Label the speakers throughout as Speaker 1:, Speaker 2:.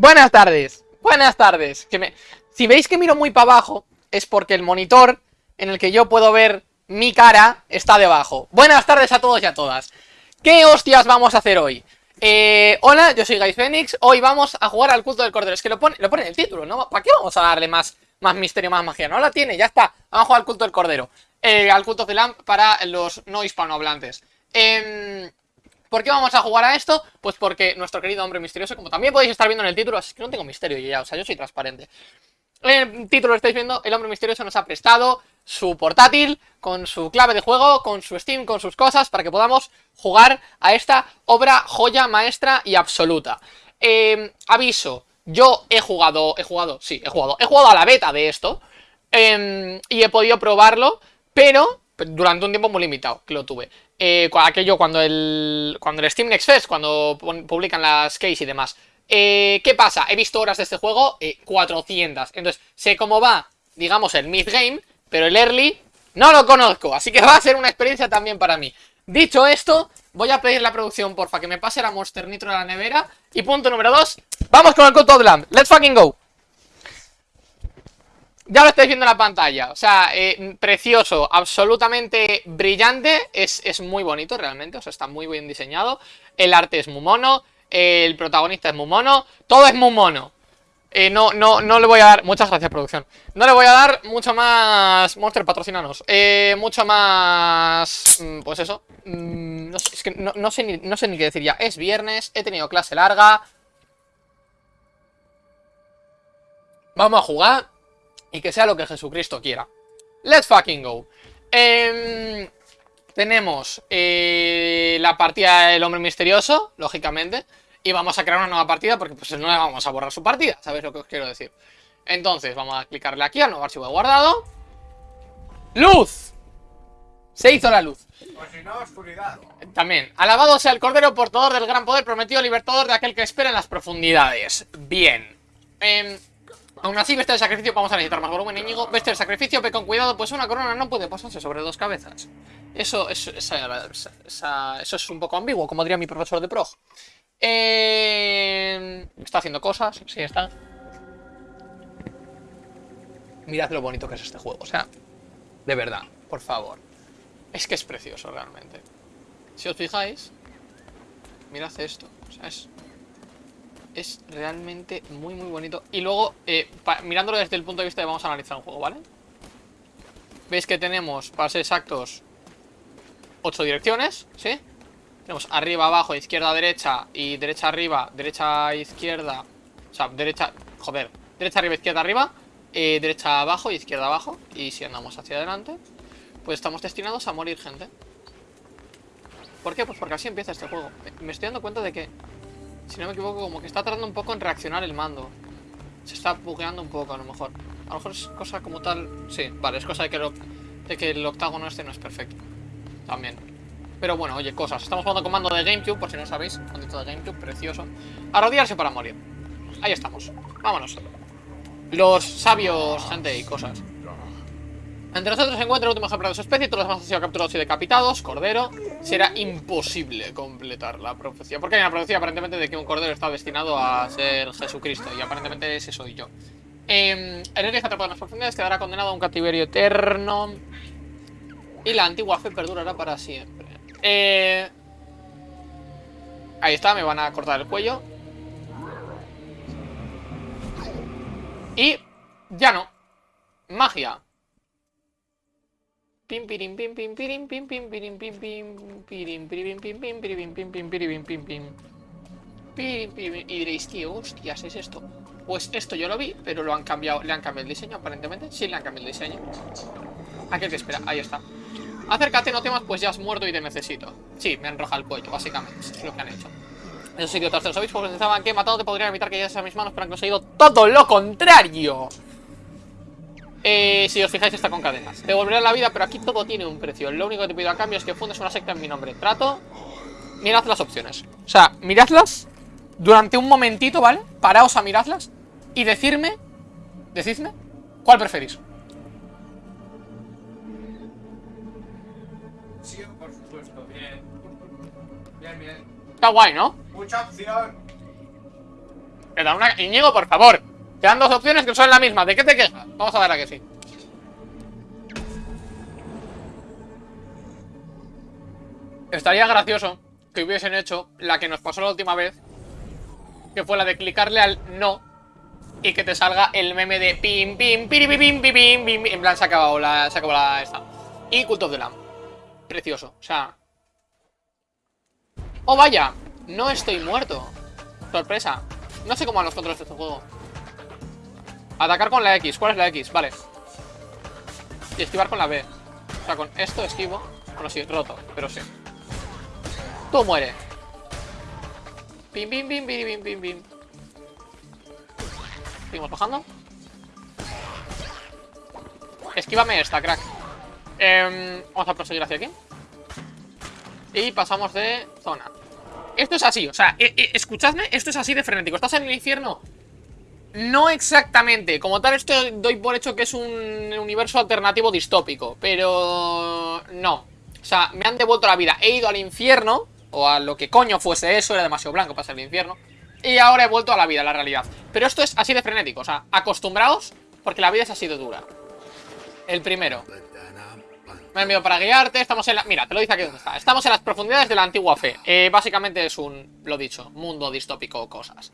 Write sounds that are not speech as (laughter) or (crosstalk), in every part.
Speaker 1: Buenas tardes, buenas tardes. Que me... Si veis que miro muy para abajo, es porque el monitor en el que yo puedo ver mi cara está debajo. Buenas tardes a todos y a todas. ¿Qué hostias vamos a hacer hoy? Eh, hola, yo soy Phoenix. Hoy vamos a jugar al culto del cordero. Es que lo pone, lo pone en el título, ¿no? ¿Para qué vamos a darle más, más misterio, más magia? No la tiene, ya está. Vamos a jugar al culto del cordero. Eh, al culto de Lamp para los no hispanohablantes. Eh, ¿Por qué vamos a jugar a esto? Pues porque nuestro querido hombre misterioso, como también podéis estar viendo en el título, es que no tengo misterio yo ya, o sea, yo soy transparente. En el título lo estáis viendo, el hombre misterioso nos ha prestado su portátil, con su clave de juego, con su Steam, con sus cosas, para que podamos jugar a esta obra joya maestra y absoluta. Eh, aviso, yo he jugado, he jugado, sí, he jugado, he jugado a la beta de esto, eh, y he podido probarlo, pero durante un tiempo muy limitado, que lo tuve. Eh, aquello cuando el, cuando el Steam Next Fest, cuando publican las keys y demás. Eh, ¿Qué pasa? He visto horas de este juego, 400. Eh, Entonces, sé cómo va, digamos, el mid-game, pero el early no lo conozco. Así que (laughs) va a ser una experiencia también para mí. Dicho esto, voy a pedir la producción, porfa, que me pase la Monster Nitro a la nevera. Y punto número 2, vamos con el Code of Lamb. Let's fucking go. Ya lo estáis viendo en la pantalla, o sea, eh, precioso, absolutamente brillante, es, es, muy bonito realmente, o sea, está muy bien diseñado, el arte es muy mono, el protagonista es muy mono, todo es muy mono. Eh, no, no, no le voy a dar, muchas gracias producción, no le voy a dar mucho más, Monster patrocinanos, eh, mucho más, mm, pues eso, mm, es que no, no, sé ni, no sé ni qué decir ya, es viernes, he tenido clase larga, vamos a jugar, y que sea lo que Jesucristo quiera. Let's fucking go. Em, tenemos eh, la partida del hombre misterioso, lógicamente. Y vamos a crear una nueva partida porque pues no le vamos a borrar su partida. ¿Sabéis lo que os quiero decir? Entonces vamos a clicarle aquí al nuevo archivo de guardado. ¡Luz! Se hizo la luz.
Speaker 2: Pues si no, oscuridad.
Speaker 1: También. Alabado sea el Cordero, portador del gran poder, prometido libertador de aquel que espera en las profundidades. Bien. Eh, Aún así, bestia de sacrificio, vamos a necesitar más volumen, Íñigo. Bestia de sacrificio, ve con cuidado, pues una corona no puede pasarse sobre dos cabezas. Eso, eso, eso es un poco ambiguo, como diría mi profesor de prog. Eh, está haciendo cosas, sí está. Mirad lo bonito que es este juego, o sea, de verdad, por favor. Es que es precioso realmente. Si os fijáis, mirad esto, o sea, es es realmente muy muy bonito Y luego, eh, mirándolo desde el punto de vista de vamos a analizar un juego, ¿vale? Veis que tenemos, para ser exactos 8 direcciones, ¿sí? Tenemos arriba, abajo, izquierda, derecha Y derecha, arriba, derecha, izquierda O sea, derecha, joder Derecha, arriba, izquierda, arriba eh, Derecha, abajo, izquierda, abajo Y si andamos hacia adelante Pues estamos destinados a morir, gente ¿Por qué? Pues porque así empieza este juego Me estoy dando cuenta de que si no me equivoco, como que está tardando un poco en reaccionar el mando. Se está bugueando un poco, a lo mejor. A lo mejor es cosa como tal... Sí, vale, es cosa de que, de que el octágono este no es perfecto. También. Pero bueno, oye, cosas. Estamos jugando con mando de GameCube, por si no sabéis. Mandito de GameCube, precioso. A para morir. Ahí estamos. Vámonos. Los sabios, gente y cosas. Entre nosotros se encuentra el último ejemplar de su especie, todos los demás han sido capturados y decapitados, cordero. Será imposible completar la profecía. Porque hay una profecía aparentemente de que un cordero está destinado a ser Jesucristo. Y aparentemente ese soy yo. Eh, el héroe atrapado en las profundidades quedará condenado a un cautiverio eterno. Y la antigua fe perdurará para siempre. Eh, ahí está, me van a cortar el cuello. Y ya no. Magia. Pim pirim pim pim pirim pim pim pirim pim pim pirim pirim pim pim pirim pim pim pirim pim pim pim y diréis, tío, hostias, es esto. Pues esto yo lo vi, pero lo han cambiado, le han cambiado el diseño aparentemente. Sí, le han cambiado el diseño. Aquel que espera, ahí está. Acércate, no temas, pues ya has muerto y te necesito. Sí, me han rojado el cuello, básicamente. Es lo que han hecho. Esos idiotas de los obispos pensaban que matado te podrían evitar que llegues a mis manos, pero han conseguido todo lo contrario. Eh, si os fijáis está con cadenas Te volveré a la vida, pero aquí todo tiene un precio Lo único que te pido a cambio es que fundes una secta en mi nombre Trato Mirad las opciones O sea, miradlas Durante un momentito, ¿vale? Paraos a miradlas Y decirme Decidme ¿Cuál preferís?
Speaker 2: Sí, por supuesto, bien Bien, bien
Speaker 1: Está guay, ¿no?
Speaker 2: Mucha opción
Speaker 1: Me dan una... Íñigo, por favor. Te dan dos opciones que son la misma. ¿De qué te quejas? Vamos a ver a que sí. Estaría gracioso que hubiesen hecho la que nos pasó la última vez. Que fue la de clicarle al no. Y que te salga el meme de pim, pim, pim, pim, pim, pim, pim. En plan, se ha acabado la, se acabado la esta. Y Cult of the Lamb. Precioso. O sea... ¡Oh, vaya! No estoy muerto. Sorpresa. No sé cómo van los controles de este juego. Atacar con la X. ¿Cuál es la X? Vale. Y esquivar con la B. O sea, con esto esquivo. Bueno, sí, roto, pero sí. Tú muere. Pim, pim, pim, pim, pim, pim, pim. Seguimos bajando. Esquívame esta, crack. Em, vamos a proseguir hacia aquí. Y pasamos de zona. Esto es así, o sea, e, e, escuchadme, esto es así de frenético. ¿Estás en el infierno? No exactamente. Como tal, esto doy por hecho que es un universo alternativo distópico. Pero... No. O sea, me han devuelto la vida. He ido al infierno o a lo que coño fuese eso, era demasiado blanco para ser el infierno. Y ahora he vuelto a la vida, a la realidad. Pero esto es así de frenético, o sea, acostumbraos porque la vida es así de dura. El primero. Me he enviado para guiarte, estamos en la... Mira, te lo dice aquí donde está. Estamos en las profundidades de la antigua fe. Eh, básicamente es un, lo dicho, mundo distópico o cosas.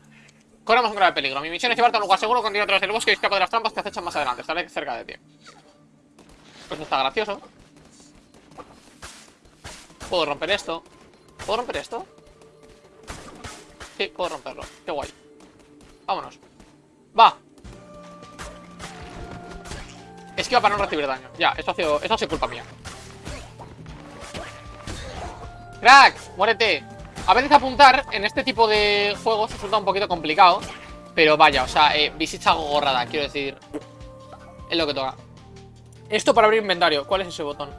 Speaker 1: Corremos un grave peligro. Mi misión es llevarte a un lugar seguro, continuar a través del bosque y escapa de las trampas que acechan más adelante. Estaré cerca de ti. Pues está gracioso. Puedo romper esto. ¿Puedo romper esto? Sí, puedo romperlo. Qué guay. Vámonos. Va. Esquiva para no recibir daño. Ya, esto ha ha sido culpa mía. ¡Crack! ¡Muérete! A veces apuntar en este tipo de juegos resulta un poquito complicado. Pero vaya, o sea, eh, visita gorrada, quiero decir. Es lo que toca. Esto para abrir inventario. ¿Cuál es ese botón?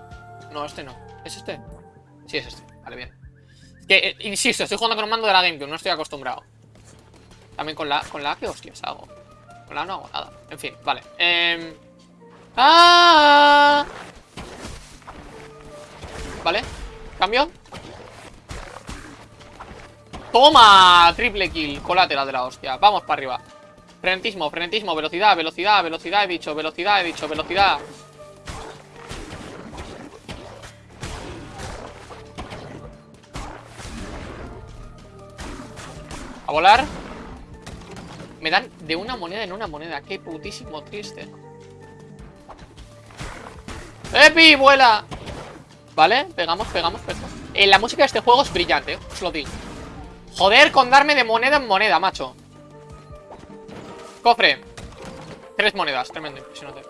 Speaker 1: No, este no. ¿Es este? Sí, es este. Vale, bien. Que, eh, insisto, estoy jugando con un mando de la GameCube, no estoy acostumbrado. También con la, con la ¿qué hostias hago? Con la no hago nada. En fin, vale. Eh... ¡Ah! Vale. Cambio. ¡Toma! Triple kill. Colateral de la hostia. Vamos para arriba. Frenetismo, frenetismo, velocidad, velocidad, velocidad, he dicho, velocidad, he dicho, velocidad. A volar. Me dan de una moneda en una moneda. Qué putísimo triste. ¡Epi! ¡Vuela! Vale, pegamos, pegamos, pegamos. Eh, la música de este juego es brillante, os lo digo. Joder, con darme de moneda en moneda, macho. Cofre. Tres monedas, tremendo, impresionante.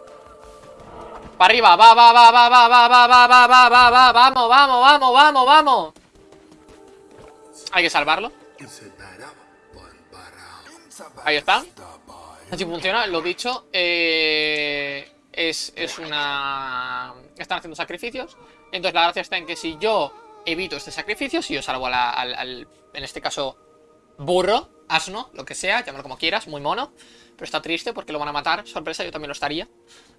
Speaker 1: Para arriba, va, va, va, va, va, va, va, va, va, va, va, va, vamos, vamos, vamos, vamos, vamos. Hay que salvarlo. Ahí está. Así funciona, lo dicho. Eh, es, es una... Están haciendo sacrificios. Entonces la gracia está en que si yo evito este sacrificio, si yo salvo al, en este caso, burro, asno, lo que sea, llámalo como quieras, muy mono. Pero está triste porque lo van a matar. Sorpresa, yo también lo estaría.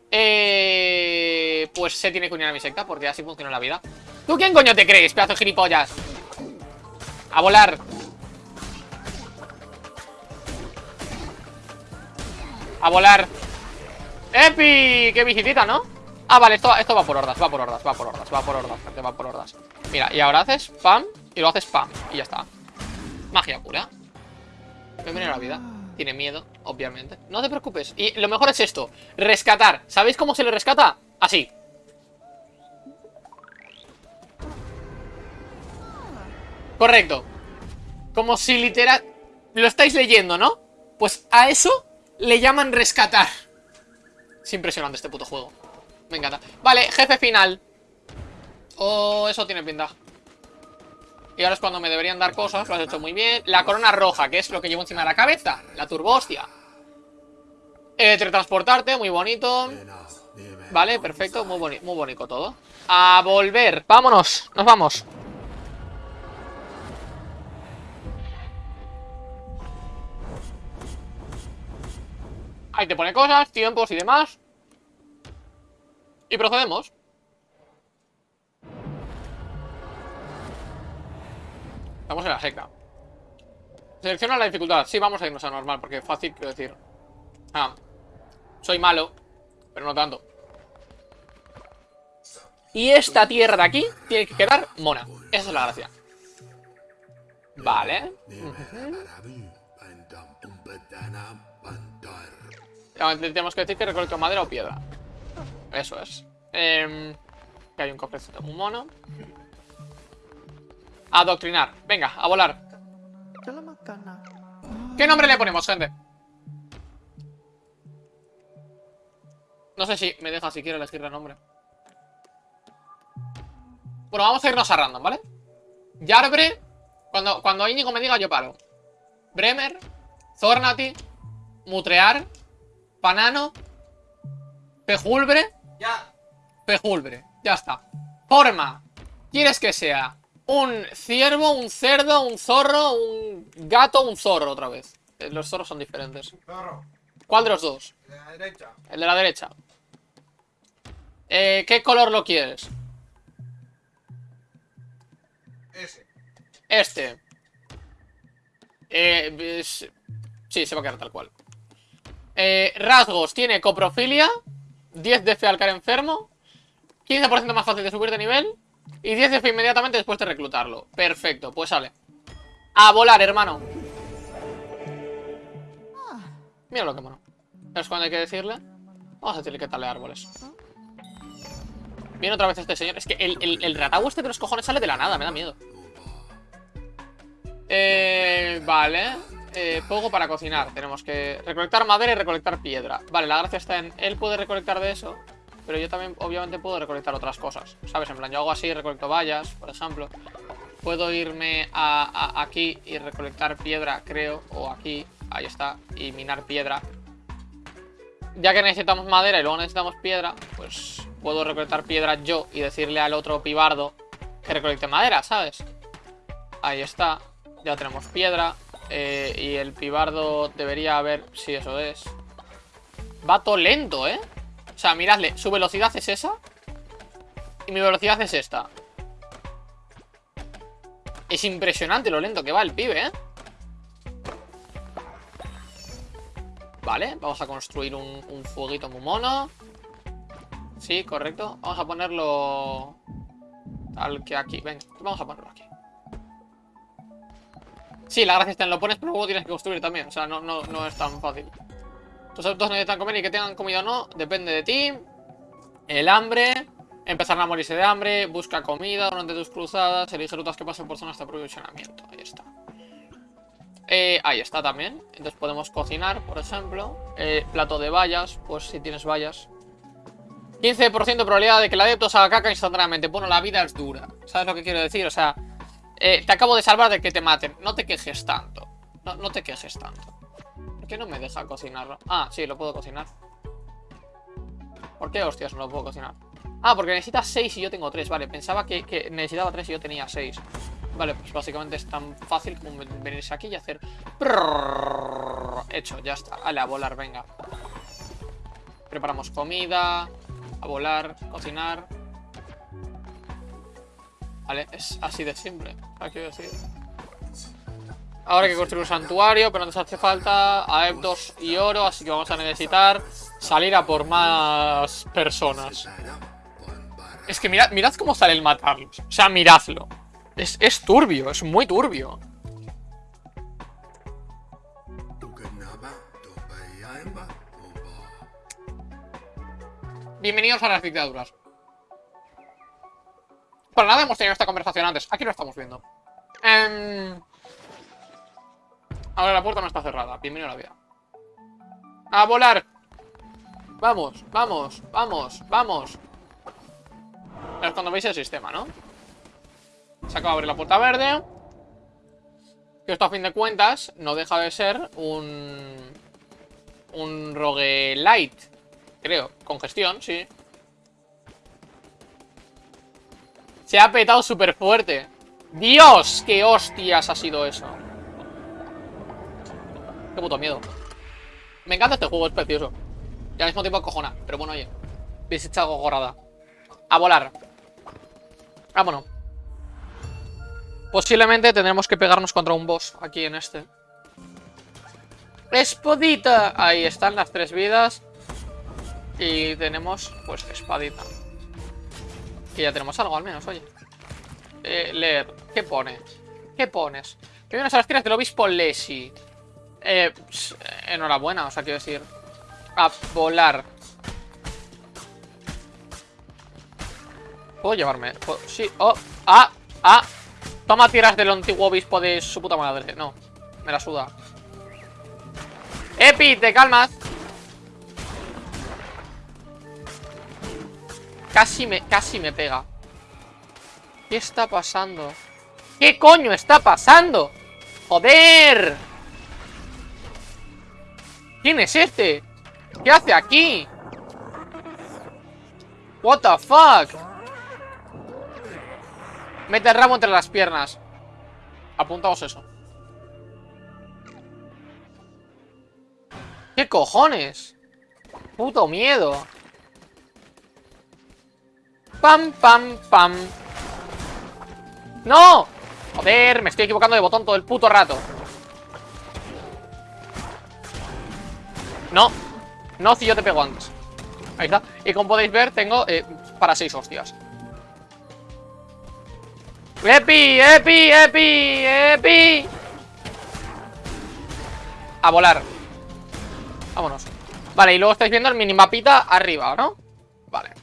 Speaker 1: Eh, pues se tiene que unir a mi secta porque así funciona la vida. ¿Tú quién coño te crees, pedazo de gilipollas? A volar. A volar ¡Epi! ¡Qué visitita, ¿no? Ah, vale, esto, va por hordas, va por hordas, va por hordas, va por hordas, gente, va por hordas. Mira, y ahora haces pam y lo haces pam Y ya está. Magia pura. Bienvenido a la vida. Tiene miedo, obviamente. No te preocupes. Y lo mejor es esto Rescatar. ¿Sabéis cómo se le rescata? Así. Correcto. Como si literal... Lo estáis leyendo, ¿no? Pues a eso le llaman rescatar. Es impresionante este puto juego Me encanta. Vale, jefe final. Oh, eso tiene pinta. Y ahora es cuando me deberían dar cosas Lo has hecho muy bien. La corona roja, que es lo que llevo encima de la cabeza La turbo hostia. Eh, Teletransportarte, muy bonito. Vale, perfecto, muy, boni muy bonito todo. A volver, vámonos Nos vamos. Ahí te pone cosas, tiempos y demás. Y procedemos. Estamos en la secta. Selecciona la dificultad. Sí, vamos a irnos a normal, porque es fácil, quiero decir. Ah, soy malo, pero no tanto. Y esta tierra de aquí tiene que quedar mona. Esa es la gracia. Vale. Tenemos que decir que recolecto madera o piedra. Eso es. Eh, que hay un cofrecito muy mono. Adoctrinar. Venga, a volar. ¿Qué nombre le ponemos, gente? No sé si me deja siquiera elegir el nombre. Bueno, vamos a irnos a random, ¿vale? Yarbre. Cuando, cuando Íñigo me diga, yo paro. Bremer. Zornati. Mutrear. Panano. Pejulbre.
Speaker 2: Ya.
Speaker 1: Pejulbre. Ya está. Forma. ¿Quieres que sea un ciervo, un cerdo, un zorro, un gato, un zorro otra vez? Eh, Los zorros son diferentes.
Speaker 2: Zorro.
Speaker 1: ¿Cuál de los dos?
Speaker 2: De la derecha.
Speaker 1: El de la derecha. Eh, ¿Qué color lo quieres?
Speaker 2: Ese.
Speaker 1: Este. Eh, es- sí, se va a quedar tal cual. Eh, rasgos. Tiene coprofilia. 10 de fe al caer enfermo. 15% más fácil de subir de nivel. Y 10 de fe inmediatamente después de reclutarlo. Perfecto, pues sale. A volar, hermano. Mira lo que mono. ¿Es cuando hay que decirle? Vamos a decirle que tal de árboles. Viene otra vez este señor. Es que el, el, el ratago este de los cojones sale de la nada, me da miedo. Eh, vale. Eh, fuego para cocinar. Tenemos que recolectar madera y recolectar piedra. Vale, la gracia está en... Él puede recolectar de eso. Pero yo también, obviamente, puedo recolectar otras cosas. ¿Sabes? En plan, yo hago así, recolecto vallas, por ejemplo. Puedo irme a- aquí y recolectar piedra, creo. O aquí, ahí está. Y minar piedra. Ya que necesitamos madera y luego necesitamos piedra, pues puedo recolectar piedra yo y decirle al otro pibardo que recolecte madera, ¿sabes? Ahí está. Ya tenemos piedra. Eh, y el pibardo debería haber... Si eso es. Va todo lento, ¿eh? O sea, miradle. Su velocidad es esa. Y mi velocidad es esta. Es impresionante lo lento que va el pibe, ¿eh? Vale, vamos a construir un, un fueguito muy mono. Sí, correcto. Vamos a ponerlo... Tal que aquí. Venga, vamos a ponerlo aquí. Sí, la gracia está en lo pones, pero luego tienes que construir también. O sea, no, no, no es tan fácil. Tus adultos necesitan comer y que tengan comida o no, depende de ti. El hambre. Empezarán a morirse de hambre. Busca comida durante tus cruzadas. Elige rutas que pasen por zonas de aprovisionamiento. Ahí está. Eh, ahí está también. Entonces podemos cocinar, por ejemplo. Eh, plato de vallas, pues si tienes vallas. 15% de probabilidad de que el adepto se haga caca instantáneamente. Bueno, la vida es dura. ¿Sabes lo que quiero decir? O sea, eh, te acabo de salvar de que te maten. No te quejes tanto. No, no te quejes tanto. ¿Por qué no me deja cocinarlo? Ah, sí, lo puedo cocinar. ¿Por qué hostias no lo puedo cocinar? Ah, porque necesitas 6 y yo tengo 3. Vale, pensaba que, que necesitaba 3 y yo tenía 6. Vale, pues básicamente es tan fácil como ven- venirse aquí y hacer... Hecho, ya está. Vale, a volar, venga. Preparamos comida. A volar, cocinar. Vale, es así de simple. ¿Sabes qué quiero decir? Ahora hay que construir un santuario, pero nos hace falta adeptos y oro, así que vamos a necesitar salir a por más personas. Es que mirad, mirad cómo sale el matarlos. O sea, miradlo. Es, es turbio, es muy turbio. Bienvenidos a las dictaduras. Para nada hemos tenido esta conversación antes. Aquí lo estamos viendo. Em, Ahora la puerta no está cerrada. Bienvenido a la vida. ¡A volar! Vamos, vamos, vamos, vamos. Es cuando veis el sistema, ¿no? Se acaba de abrir la puerta verde. Que esto a fin de cuentas no deja de ser un... Un roguelite. Creo. Con gestión, sí. Se ha petado súper fuerte. ¡Dios! ¡Qué hostias ha sido eso! Qué puto miedo. Me encanta este juego, es precioso. Y al mismo tiempo cojona. Pero bueno, oye. Habéis echado gorrada. A volar. Vámonos. Posiblemente tendremos que pegarnos contra un boss aquí en este. ¡Espadita! Ahí están las tres vidas. Y tenemos, pues, espadita. Que ya tenemos algo, al menos, oye. Eh, leer. ¿Qué pone? ¿Qué pones? Que vienes a las tiras del obispo Lesi. Eh, pss, enhorabuena, o sea, quiero decir. A volar. ¿Puedo llevarme? Sí. Oh. Ah. Ah. Toma tiras del antiguo obispo de su puta madre. No. Me la suda. Epi, te calmas. Casi me, casi me pega. ¿Qué está pasando? ¿Qué coño está pasando? ¡Joder! ¿Quién es este? ¿Qué hace aquí? What the fuck? Mete el ramo entre las piernas. Apuntamos eso. ¿Qué cojones? Puto miedo. Pam, pam, pam. ¡No! Joder, me estoy equivocando de botón todo el puto rato. No. No, si yo te pego antes. Ahí está. Y como podéis ver, tengo eh, para seis hostias. ¡Epi! ¡Epi! ¡Epi! ¡Epi! A volar. Vámonos. Vale, y luego estáis viendo el minimapita arriba, ¿no? Vale.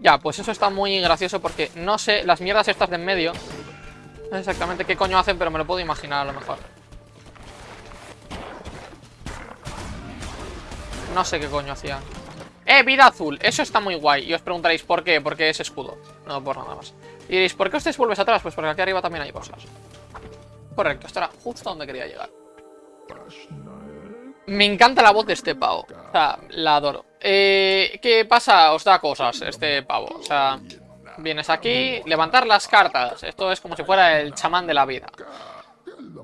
Speaker 1: Ya, pues eso está muy gracioso porque no sé, las mierdas estas de en medio No sé exactamente qué coño hacen, pero me lo puedo imaginar a lo mejor No sé qué coño hacían ¡Eh, vida azul! Eso está muy guay Y os preguntaréis ¿por qué? Porque es escudo No, por nada más Y diréis, ¿por qué ustedes vuelves atrás? Pues porque aquí arriba también hay cosas Correcto, esto era justo donde quería llegar me encanta la voz de este pavo. O sea, la adoro. Eh, ¿Qué pasa? Os da cosas este pavo. O sea, vienes aquí, levantar las cartas. Esto es como si fuera el chamán de la vida.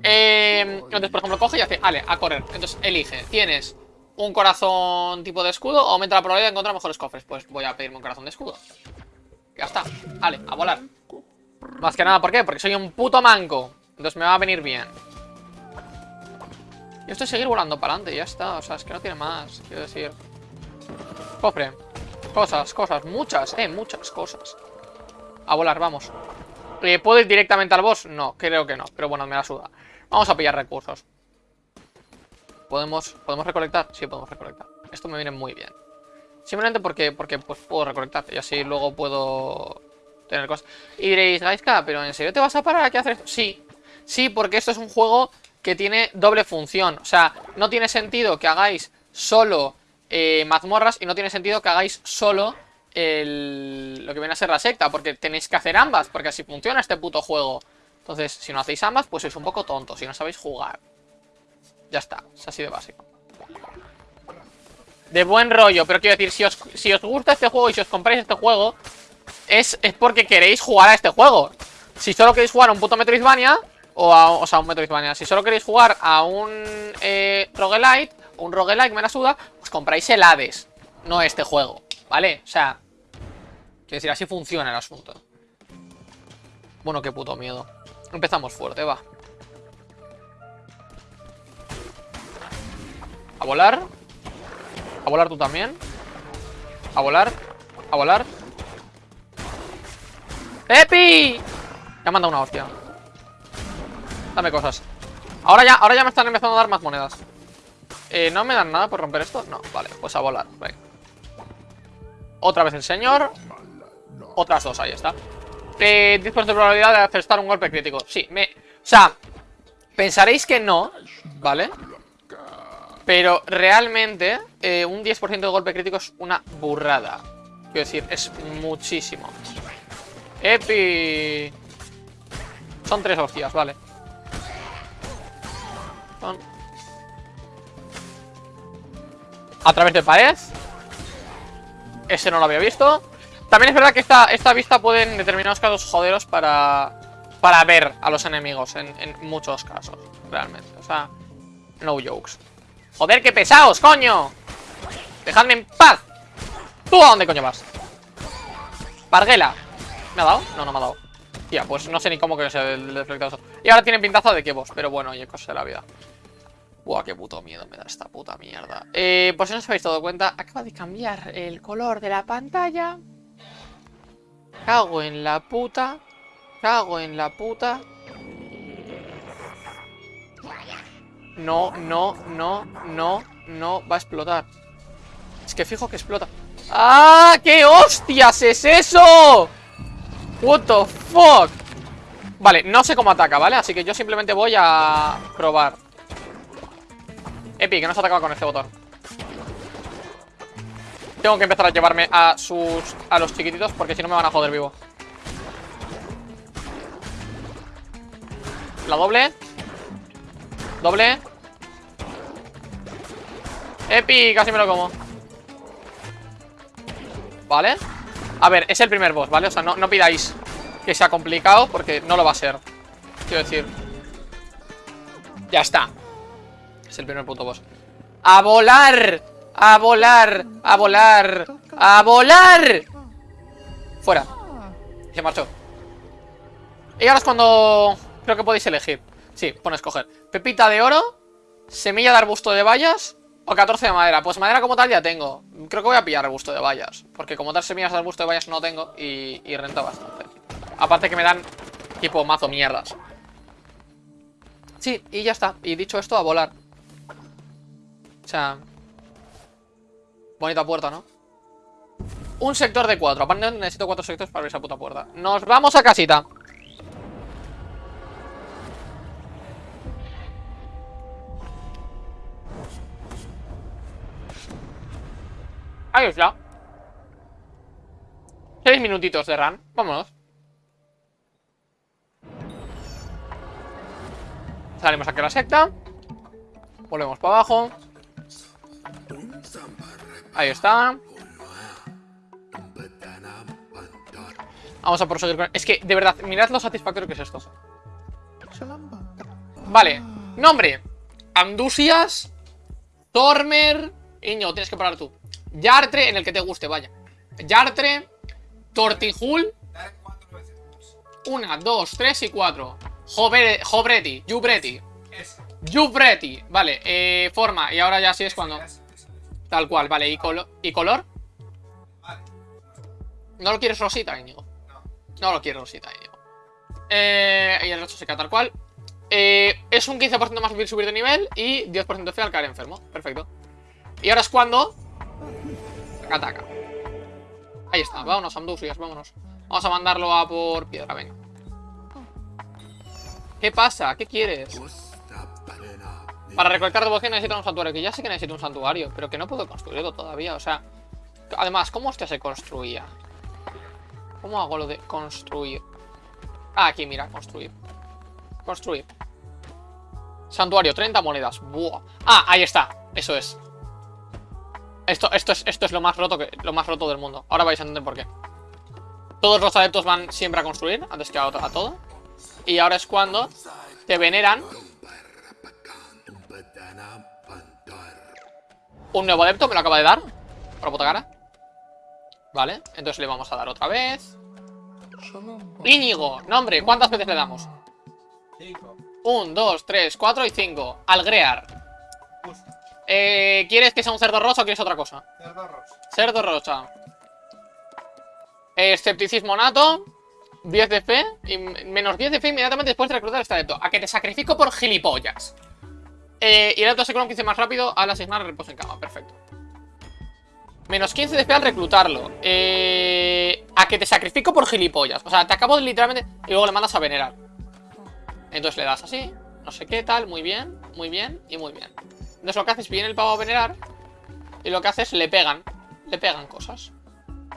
Speaker 1: Eh, entonces, por ejemplo, coge y hace, vale, a correr. Entonces, elige. Tienes un corazón tipo de escudo o aumenta la probabilidad de encontrar mejores cofres. Pues voy a pedirme un corazón de escudo. Ya está. Vale, a volar. Más que nada, ¿por qué? Porque soy un puto manco. Entonces me va a venir bien. Y esto es seguir volando para adelante, ya está. O sea, es que no tiene más. Quiero decir. Cofre. Cosas, cosas. Muchas, eh, muchas cosas. A volar, vamos. Eh, ¿Puedo ir directamente al boss? No, creo que no. Pero bueno, me la suda. Vamos a pillar recursos. ¿Podemos, ¿podemos recolectar? Sí, podemos recolectar. Esto me viene muy bien. Simplemente porque, porque pues, puedo recolectar. Y así luego puedo tener cosas. Y diréis, Gaiska, ¿pero en serio te vas a parar aquí a hacer esto? Sí. Sí, porque esto es un juego que tiene doble función. O sea, no tiene sentido que hagáis solo eh, mazmorras y no tiene sentido que hagáis solo el, lo que viene a ser la secta, porque tenéis que hacer ambas, porque así funciona este puto juego. Entonces, si no hacéis ambas, pues sois un poco tontos, si no sabéis jugar. Ya está, es así de básico. De buen rollo, pero quiero decir, si os, si os gusta este juego y si os compráis este juego, es, es porque queréis jugar a este juego. Si solo queréis jugar a un puto Metroidvania, o, a, o sea, un Metroidvania. Si solo queréis jugar a un eh, roguelite, un roguelike me la suda, pues compráis el Hades, no este juego, ¿vale? O sea, quiero decir, así funciona el asunto. Bueno, qué puto miedo. Empezamos fuerte, va. A volar. A volar tú también. A volar. A volar. ¡Epi! Me ha mandado una hostia. Dame cosas Ahora ya, ahora ya me están empezando a dar más monedas eh, ¿No me dan nada por romper esto? No, vale, pues a volar Venga. Otra vez el señor. Otras dos, ahí está. Eh, 10% de probabilidad de acertar un golpe crítico. Sí, me... O sea, pensaréis que no ¿Vale? Pero realmente eh, un 10% de golpe crítico es una burrada. Quiero decir, es muchísimo. Epi. Son tres hostias, vale a través de pared. Ese no lo había visto. También es verdad que esta, esta vista puede en determinados casos joderos para, para ver a los enemigos en, muchos casos, realmente. O sea, no jokes. Joder, qué pesados, coño. Dejadme en paz. ¿Tú a dónde coño vas? Parguela. ¿Me ha dado? No, no me ha dado. Tía, pues no sé ni cómo que sea el deflector. Y ahora tienen pintaza de que vos, pero bueno, oye, cosa de la vida. Buah, qué puto miedo me da esta puta mierda. Eh, por si no os habéis dado cuenta, acaba de cambiar el color de la pantalla. Cago en la puta. Cago en la puta. No, no, no, no, no va a explotar. Es que fijo que explota. ¡Ah! ¿Qué hostias es eso? What the fuck Vale, no sé cómo ataca, ¿vale? Así que yo simplemente voy a probar Epi, que no se atacaba con este botón. Tengo que empezar a llevarme a sus... A los chiquititos porque si no me van a joder vivo. La doble. Doble. Epi, casi me lo como. Vale. A ver, es el primer boss, ¿vale? O sea, no, no pidáis que sea complicado Porque no lo va a ser. Quiero decir. Ya está Es el primer puto boss ¡A volar! ¡A volar! ¡A volar! ¡A volar! Fuera Se marchó Y ahora es cuando Creo que podéis elegir Sí, pone escoger Pepita de oro Semilla de arbusto de bayas o 14 de madera. Pues madera como tal ya tengo. Creo que voy a pillar arbusto de vallas. Porque como tal semillas de arbusto de vallas no tengo y, y renta bastante. Aparte que me dan tipo mazo mierdas. Sí, y ya está. Y dicho esto, a volar. Bonita puerta, ¿no? Un sector de cuatro. Aparte necesito cuatro sectores para abrir esa puta puerta. Nos vamos a casita. Ahí está. Seis minutitos de run. Vámonos. Salimos aquí a la secta. Volvemos para abajo. Ahí está. Vamos a proseguir con... Es que, de verdad, mirad lo satisfactorio que es esto. Vale. Nombre. Andusias. Tormer. Iño, tienes que parar tú. Yartre, en el que te guste, vaya. Yartre, Tortijul. Una, dos, tres y cuatro. Jobreti, Jubreti. Jubreti, vale, eh, forma. Y ahora ya sí es cuando. Tal cual, vale. ¿Y, ¿Y color? ¿No lo quieres rosita, Íñigo? No lo quieres rosita, Íñigo. Eh, y el resto se queda tal cual. Eh, es un 15% más fácil subir de nivel y 10% fe al caer enfermo. Perfecto. Y ahora es cuando Ataca. Ahí está, vámonos, Amdusias, vámonos. Vamos a mandarlo a por piedra, venga. ¿Qué pasa? ¿Qué quieres? Para recolectar devoción necesito un santuario. Que ya sé que necesito un santuario, pero que no puedo construirlo todavía. O sea, además, ¿cómo este se construía? ¿Cómo hago lo de construir? Ah, aquí, mira, construir. Construir. Santuario, 30 monedas. Buah. Ah, ahí está. Eso es. Esto, esto, es, esto es lo más roto que lo más roto del mundo. Ahora vais a entender por qué. Todos los adeptos van siempre a construir antes que a todo. Y ahora es cuando te veneran. Un nuevo adepto me lo acaba de dar. Por la puta cara. Vale, entonces le vamos a dar otra vez. Íñigo, nombre, ¿cuántas veces le damos?
Speaker 2: Cinco.
Speaker 1: Un, dos, tres, cuatro y cinco. Algrear. Eh, ¿Quieres que sea un cerdo rosa o quieres otra cosa?
Speaker 2: Cerdo rosa.
Speaker 1: Cerdo rosa. escepticismo nato. 10 de fe. Y menos 10 de fe inmediatamente después de reclutar este adepto. A que te sacrifico por gilipollas. Eh, y el adepto se un 15 más rápido al asignar reposo en cama. Perfecto. Menos 15 de al reclutarlo. Eh, a que te sacrifico por gilipollas. O sea, te acabo de literalmente... Y luego le mandas a venerar. Entonces le das así. No sé qué tal. Muy bien. Muy bien. Y muy bien. Entonces lo que haces, viene el pavo a venerar Y lo que haces, le pegan Le pegan cosas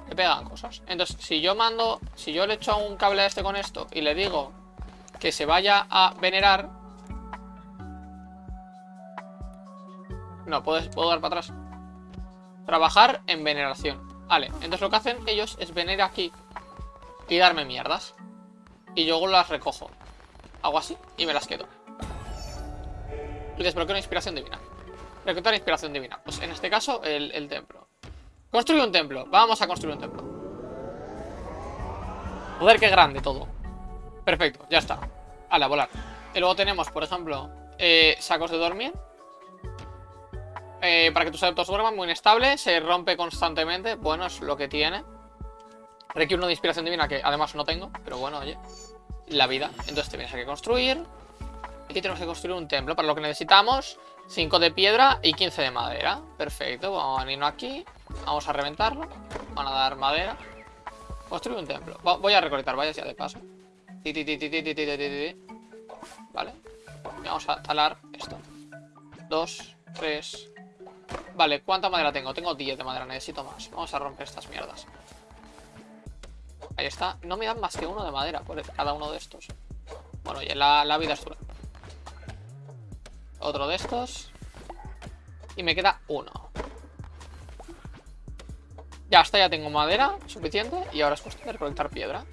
Speaker 1: Le pegan cosas Entonces, si yo mando Si yo le echo un cable a este con esto Y le digo que se vaya a venerar No, puedo, puedo dar para atrás Trabajar en veneración Vale, entonces lo que hacen ellos es venir aquí Y darme mierdas Y luego las recojo Hago así y me las quedo Y desbloqueo una inspiración divina Reclutar inspiración divina. Pues en este caso, el, templo. Construye un templo. Vamos a construir un templo. Joder, qué grande todo. Perfecto, ya está. A la volar. Y luego tenemos, por ejemplo, eh, sacos de dormir. Eh, para que tus adeptos duerman, muy inestable, se rompe constantemente, bueno, es lo que tiene. Requiere uno de inspiración divina, que además no tengo, pero bueno, oye, la vida. Entonces te tienes que construir. Aquí tenemos que construir un templo, para lo que necesitamos 5 de piedra y 15 de madera. Perfecto, vamos a venirnos aquí, vamos a reventarlo, van a dar madera. Construir un templo. Voy a recolectar vallas ya de paso. Vale. Vamos a talar esto. Dos, tres, Vale, ¿cuánta madera tengo? Tengo 10 de madera, necesito más. Vamos a romper estas mierdas. Ahí está. No me dan más que uno de madera por cada uno de estos. Bueno, oye, la, la vida es dura. Otro de estos. Y me queda uno. Ya está, ya tengo madera suficiente. Y ahora es cuestión de recolectar piedra.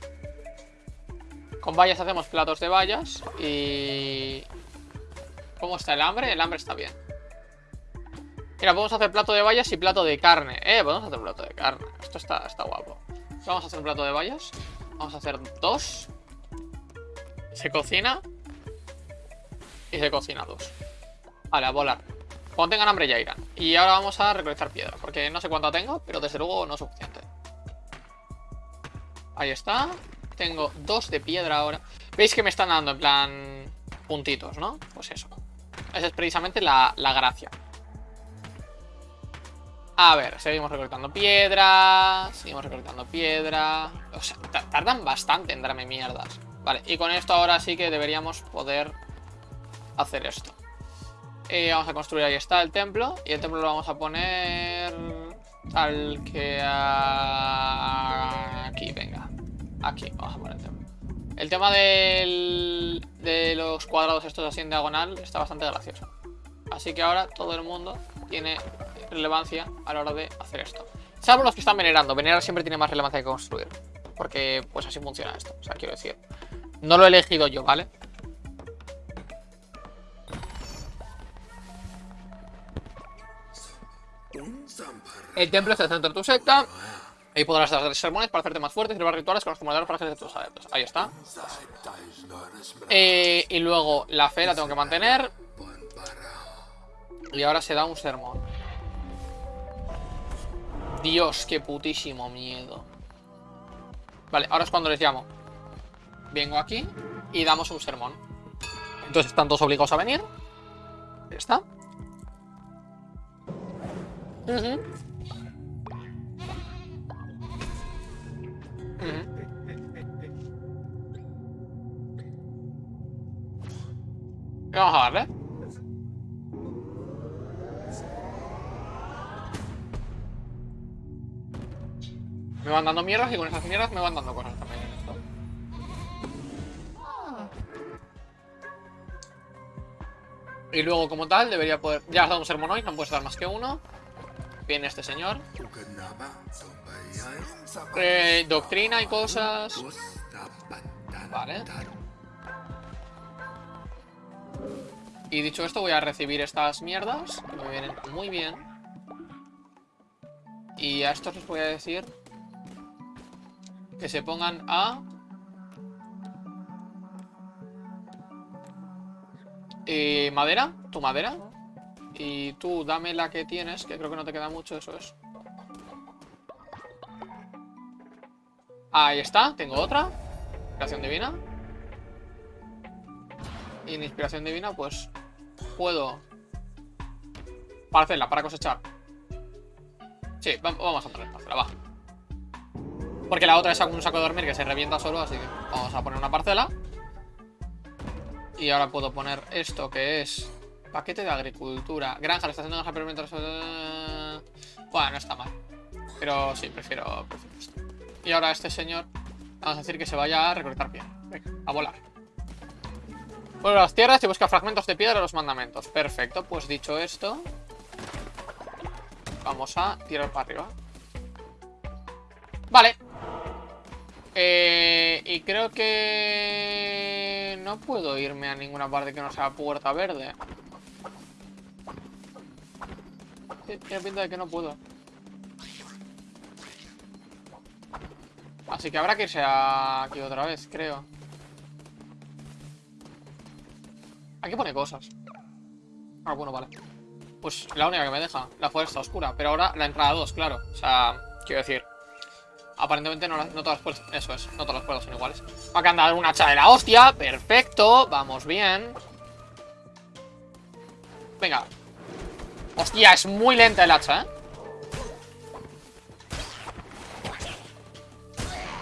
Speaker 1: Con vallas hacemos platos de vallas. Y... ¿Cómo está el hambre? El hambre está bien. Mira, podemos hacer plato de vallas y plato de carne. Eh, podemos hacer plato de carne. Esto está, está guapo. Vamos a hacer un plato de vallas. Vamos a hacer dos. Se cocina. Y se cocina dos. Vale, a volar. Cuando tengan hambre ya irán. Y ahora vamos a recolectar piedra. Porque no sé cuánta tengo, pero desde luego no es suficiente. Ahí está. Tengo dos de piedra ahora. ¿Veis que me están dando en plan puntitos, no? Pues eso. Esa es precisamente la, la gracia. A ver, seguimos recolectando piedra. Seguimos recolectando piedra. O sea, ta- tardan bastante en darme mierdas. Vale, y con esto ahora sí que deberíamos poder hacer esto. Eh, vamos a construir, ahí está el templo. Y el templo lo vamos a poner tal que aquí, venga. Aquí, vamos a poner el templo. El tema de los cuadrados estos así en diagonal está bastante gracioso. Así que ahora todo el mundo tiene relevancia a la hora de hacer esto. Salvo los que están venerando. Venerar siempre tiene más relevancia que construir. Porque pues así funciona esto. O sea, quiero decir. No lo he elegido yo, ¿vale? El templo es el centro de tu secta. Ahí podrás hacer sermones para hacerte más fuerte y celebrar rituales con los comunidades para de tus adeptos. Ahí está. Eh, y luego la fe la tengo que mantener. Y ahora se da un sermón. Dios, qué putísimo miedo. Vale, ahora es cuando les llamo. Vengo aquí y damos un sermón. Entonces están todos obligados a venir. Ya está. Y Vamos a darle. Me van dando mierdas y con esas mierdas me van dando cosas también en esto. Y luego, como tal, debería poder. Ya has dado un sermón hoy, no puedes dar más que uno. Viene este señor. Eh, doctrina y cosas. Vale. Y dicho esto, voy a recibir estas mierdas. Me vienen muy bien. Y a estos les voy a decir que se pongan a... Madera, tu madera. Y tú dame la que tienes, que creo que no te queda mucho, eso es. Ahí está, tengo otra. Inspiración divina. Y en inspiración divina, pues puedo parcela para cosechar. Sí, va- vamos a poner parcela, va. Porque la otra es un saco de dormir que se revienta solo, así que vamos a poner una parcela. Y ahora puedo poner esto que es paquete de agricultura. Granja, la estación de granja permite... eh, Bueno, no está mal. Pero sí, prefiero. Y ahora este señor vamos a decir que se vaya a recolectar piedra. Venga, a volar. Vuelve las tierras y busca fragmentos de piedra de los mandamentos. Perfecto, pues dicho esto, vamos a tirar para arriba. Vale. Eh, y creo que no puedo irme a ninguna parte que no sea puerta verde. Tiene pinta de que no puedo. Así que habrá que irse aquí otra vez, creo. Aquí pone cosas. Ah, bueno, vale. Pues la única que me deja, la fuerza oscura. Pero ahora la entrada 2, claro. O sea, quiero decir. Aparentemente no, todas las puertas. Eso es, no todas las puertas son iguales. Acaban de dar un hacha de la hostia. Perfecto. Vamos bien. Venga. Hostia, es muy lenta el hacha, ¿eh?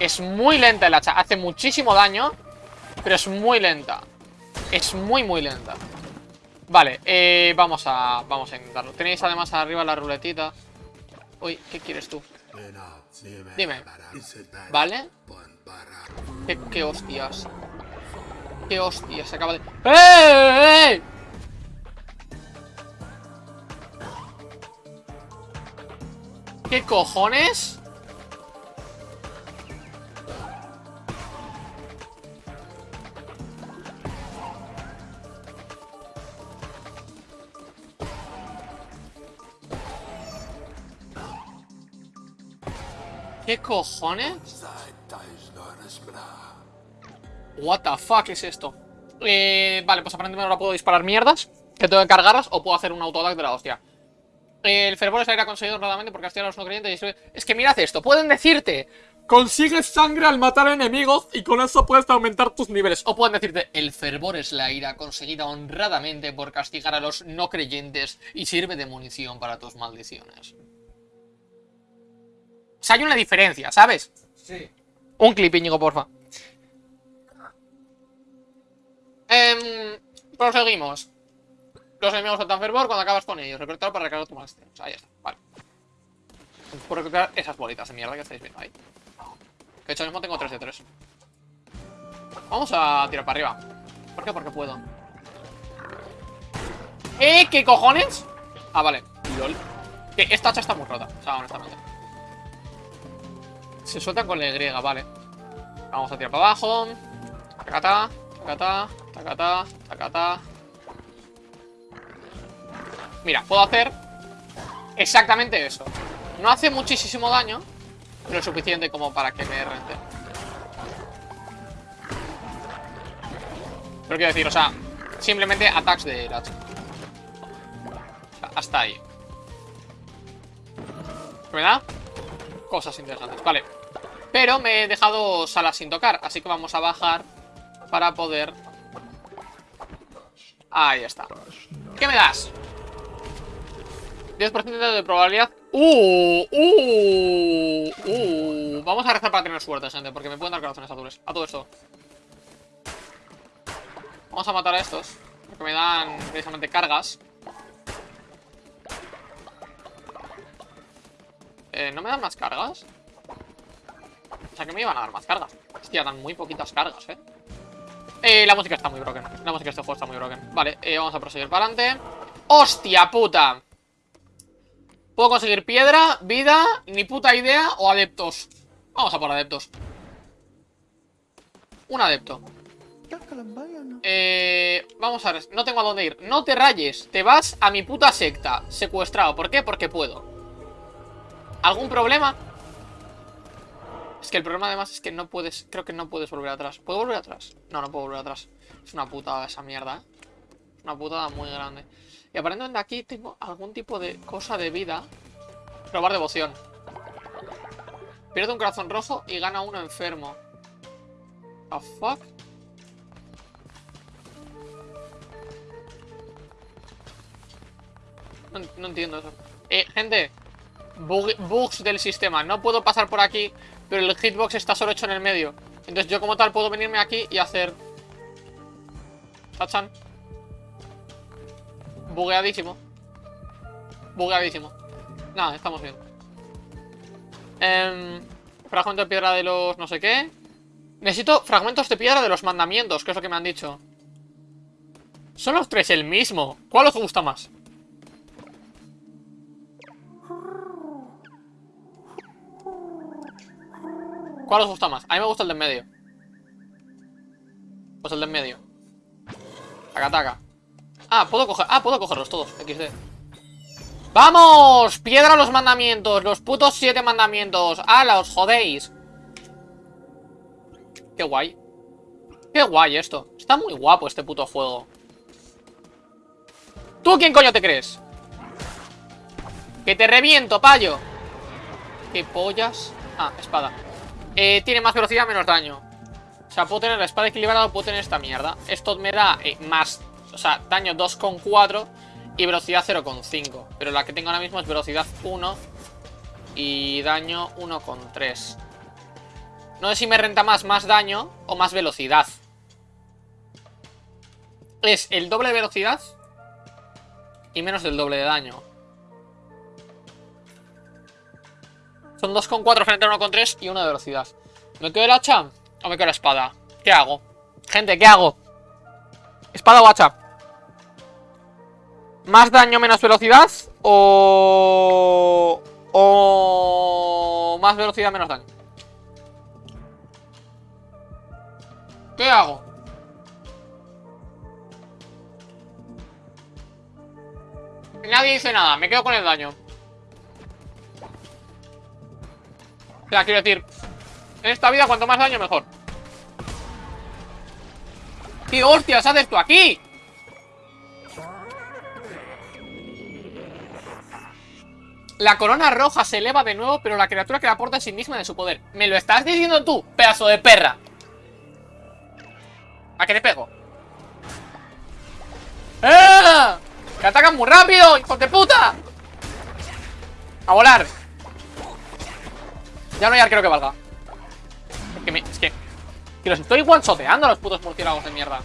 Speaker 1: Es muy lenta el hacha. Hace muchísimo daño. Pero es muy lenta. Es muy, muy lenta. Vale, eh, vamos a vamos a intentarlo. Tenéis además arriba la ruletita. Uy, ¿qué quieres tú? Dime. ¿Vale? ¿Qué, qué hostias? ¿Qué hostias? Se acaba de... ¡Eh! eh, eh! ¿Qué cojones? ¿Qué cojones? What the fuck es esto? Eh, vale, pues aparentemente ahora puedo disparar mierdas Que tengo que cargarlas o puedo hacer un autodac de la hostia El fervor aire conseguido honradamente por castigar a los no creyentes y Es que mirad esto, pueden decirte Consigues sangre al matar enemigos y con eso puedes aumentar tus niveles O pueden decirte El fervor es la ira conseguida honradamente por castigar a los no creyentes Y sirve de munición para tus maldiciones O sea, hay una diferencia, ¿sabes?
Speaker 2: Sí.
Speaker 1: Un clip, Íñigo, porfa. Em, proseguimos. Los enemigos saltan fervor cuando acabas con ellos. Reclutar para recargar tu máster. O sea, ya está. Vale. Por reclutar esas bolitas de mierda que estáis viendo ahí. Que de hecho mismo tengo 3 de 3. Vamos a tirar para arriba. ¿Por qué? Porque puedo. ¿Eh? ¿Qué cojones? Ah, vale. LOL. Que esta hacha está muy rota. O sea, honestamente. Se sueltan con la Y, vale. Vamos a tirar para abajo. Tacata, tacata, tacata, tacata. Mira, puedo hacer exactamente eso. No hace muchísimo daño, pero es suficiente como para que me rente. Pero quiero decir, o sea, simplemente attacks de hacha. O hasta ahí. ¿Qué me da? Cosas interesantes, vale. Pero me he dejado salas sin tocar, así que vamos a bajar para poder... Ahí está. ¿Qué me das? 10% de probabilidad. ¡Uh! ¡Uh! ¡Uh! Vamos a rezar para tener suerte, gente, porque me pueden dar corazones azules. A todo esto. Vamos a matar a estos, porque me dan precisamente cargas. Eh, ¿No me dan más cargas? O sea, que me iban a dar más cargas. Hostia, dan muy poquitas cargas, ¿eh? Eh, la música está muy broken. La música de este juego está muy broken. Vale, eh, vamos a proseguir para adelante. ¡Hostia puta! ¿Puedo conseguir piedra, vida, ni puta idea o adeptos? Vamos a por adeptos. Un adepto. Eh, vamos a ver, no tengo a dónde ir. No te rayes, te vas a mi puta secta. Secuestrado. ¿Por qué? Porque puedo. ¿Algún problema? Es que el problema además es que no puedes, creo que no puedes volver atrás. ¿Puedo volver atrás? No, no puedo volver atrás. Es una putada esa mierda, ¿eh? Una putada muy grande. Y aparentemente aquí tengo algún tipo de cosa de vida. Probar devoción. Pierde un corazón rojo y gana uno enfermo. ¿A fuck? No entiendo eso. Eh, gente, bug- bugs del sistema. No puedo pasar por aquí, pero el hitbox está solo hecho en el medio. Entonces yo como tal puedo venirme aquí y hacer... Tachan. Bugueadísimo. Bugueadísimo. Nada, estamos bien. Em, fragmento de piedra de los no sé qué. Necesito fragmentos de piedra de los mandamientos, que es lo que me han dicho. Son los tres el mismo. ¿Cuál os gusta más? ¿Cuál os gusta más? A mí me gusta el de en medio. Pues el de en medio. Taca, taca. Ah, puedo coger. Ah, puedo cogerlos todos. XD. ¡Vamos! Piedra los mandamientos. Los putos siete mandamientos. ¡Hala, os jodéis! Qué guay. Qué guay esto. Está muy guapo este puto juego. ¿Tú quién coño te crees? Que te reviento, payo ¿Qué pollas? Ah, espada eh, Tiene más velocidad, menos daño. O sea, puedo tener la espada equilibrada o puedo tener esta mierda. Esto me da eh, más O sea, daño 2,4 Y velocidad 0,5 Pero la que tengo ahora mismo es velocidad 1 Y daño 1,3 No sé si me renta más más daño O más velocidad. Es el doble de velocidad y menos del doble de daño. Son 2,4 frente a 1,3 y 1 de velocidad. ¿Me quedo el hacha o me quedo la espada? ¿Qué hago? Gente, ¿qué hago? ¿Espada o hacha? ¿Más daño, menos velocidad? ¿O... o... más velocidad, menos daño? ¿Qué hago? Nadie dice nada, me quedo con el daño sea, quiero decir En esta vida cuanto más daño mejor ¡Qué hostias haces tú aquí! La corona roja se eleva de nuevo, pero la criatura que la aporta es indigna de su poder. ¿Me lo estás diciendo tú, pedazo de perra? ¿A qué te pego? ¡Eh! ¡Que atacan muy rápido, hijos de puta! A volar Ya no hay arquero que valga. Es que me... Es que... Que los estoy one-shoteando los putos murciélagos de mierda.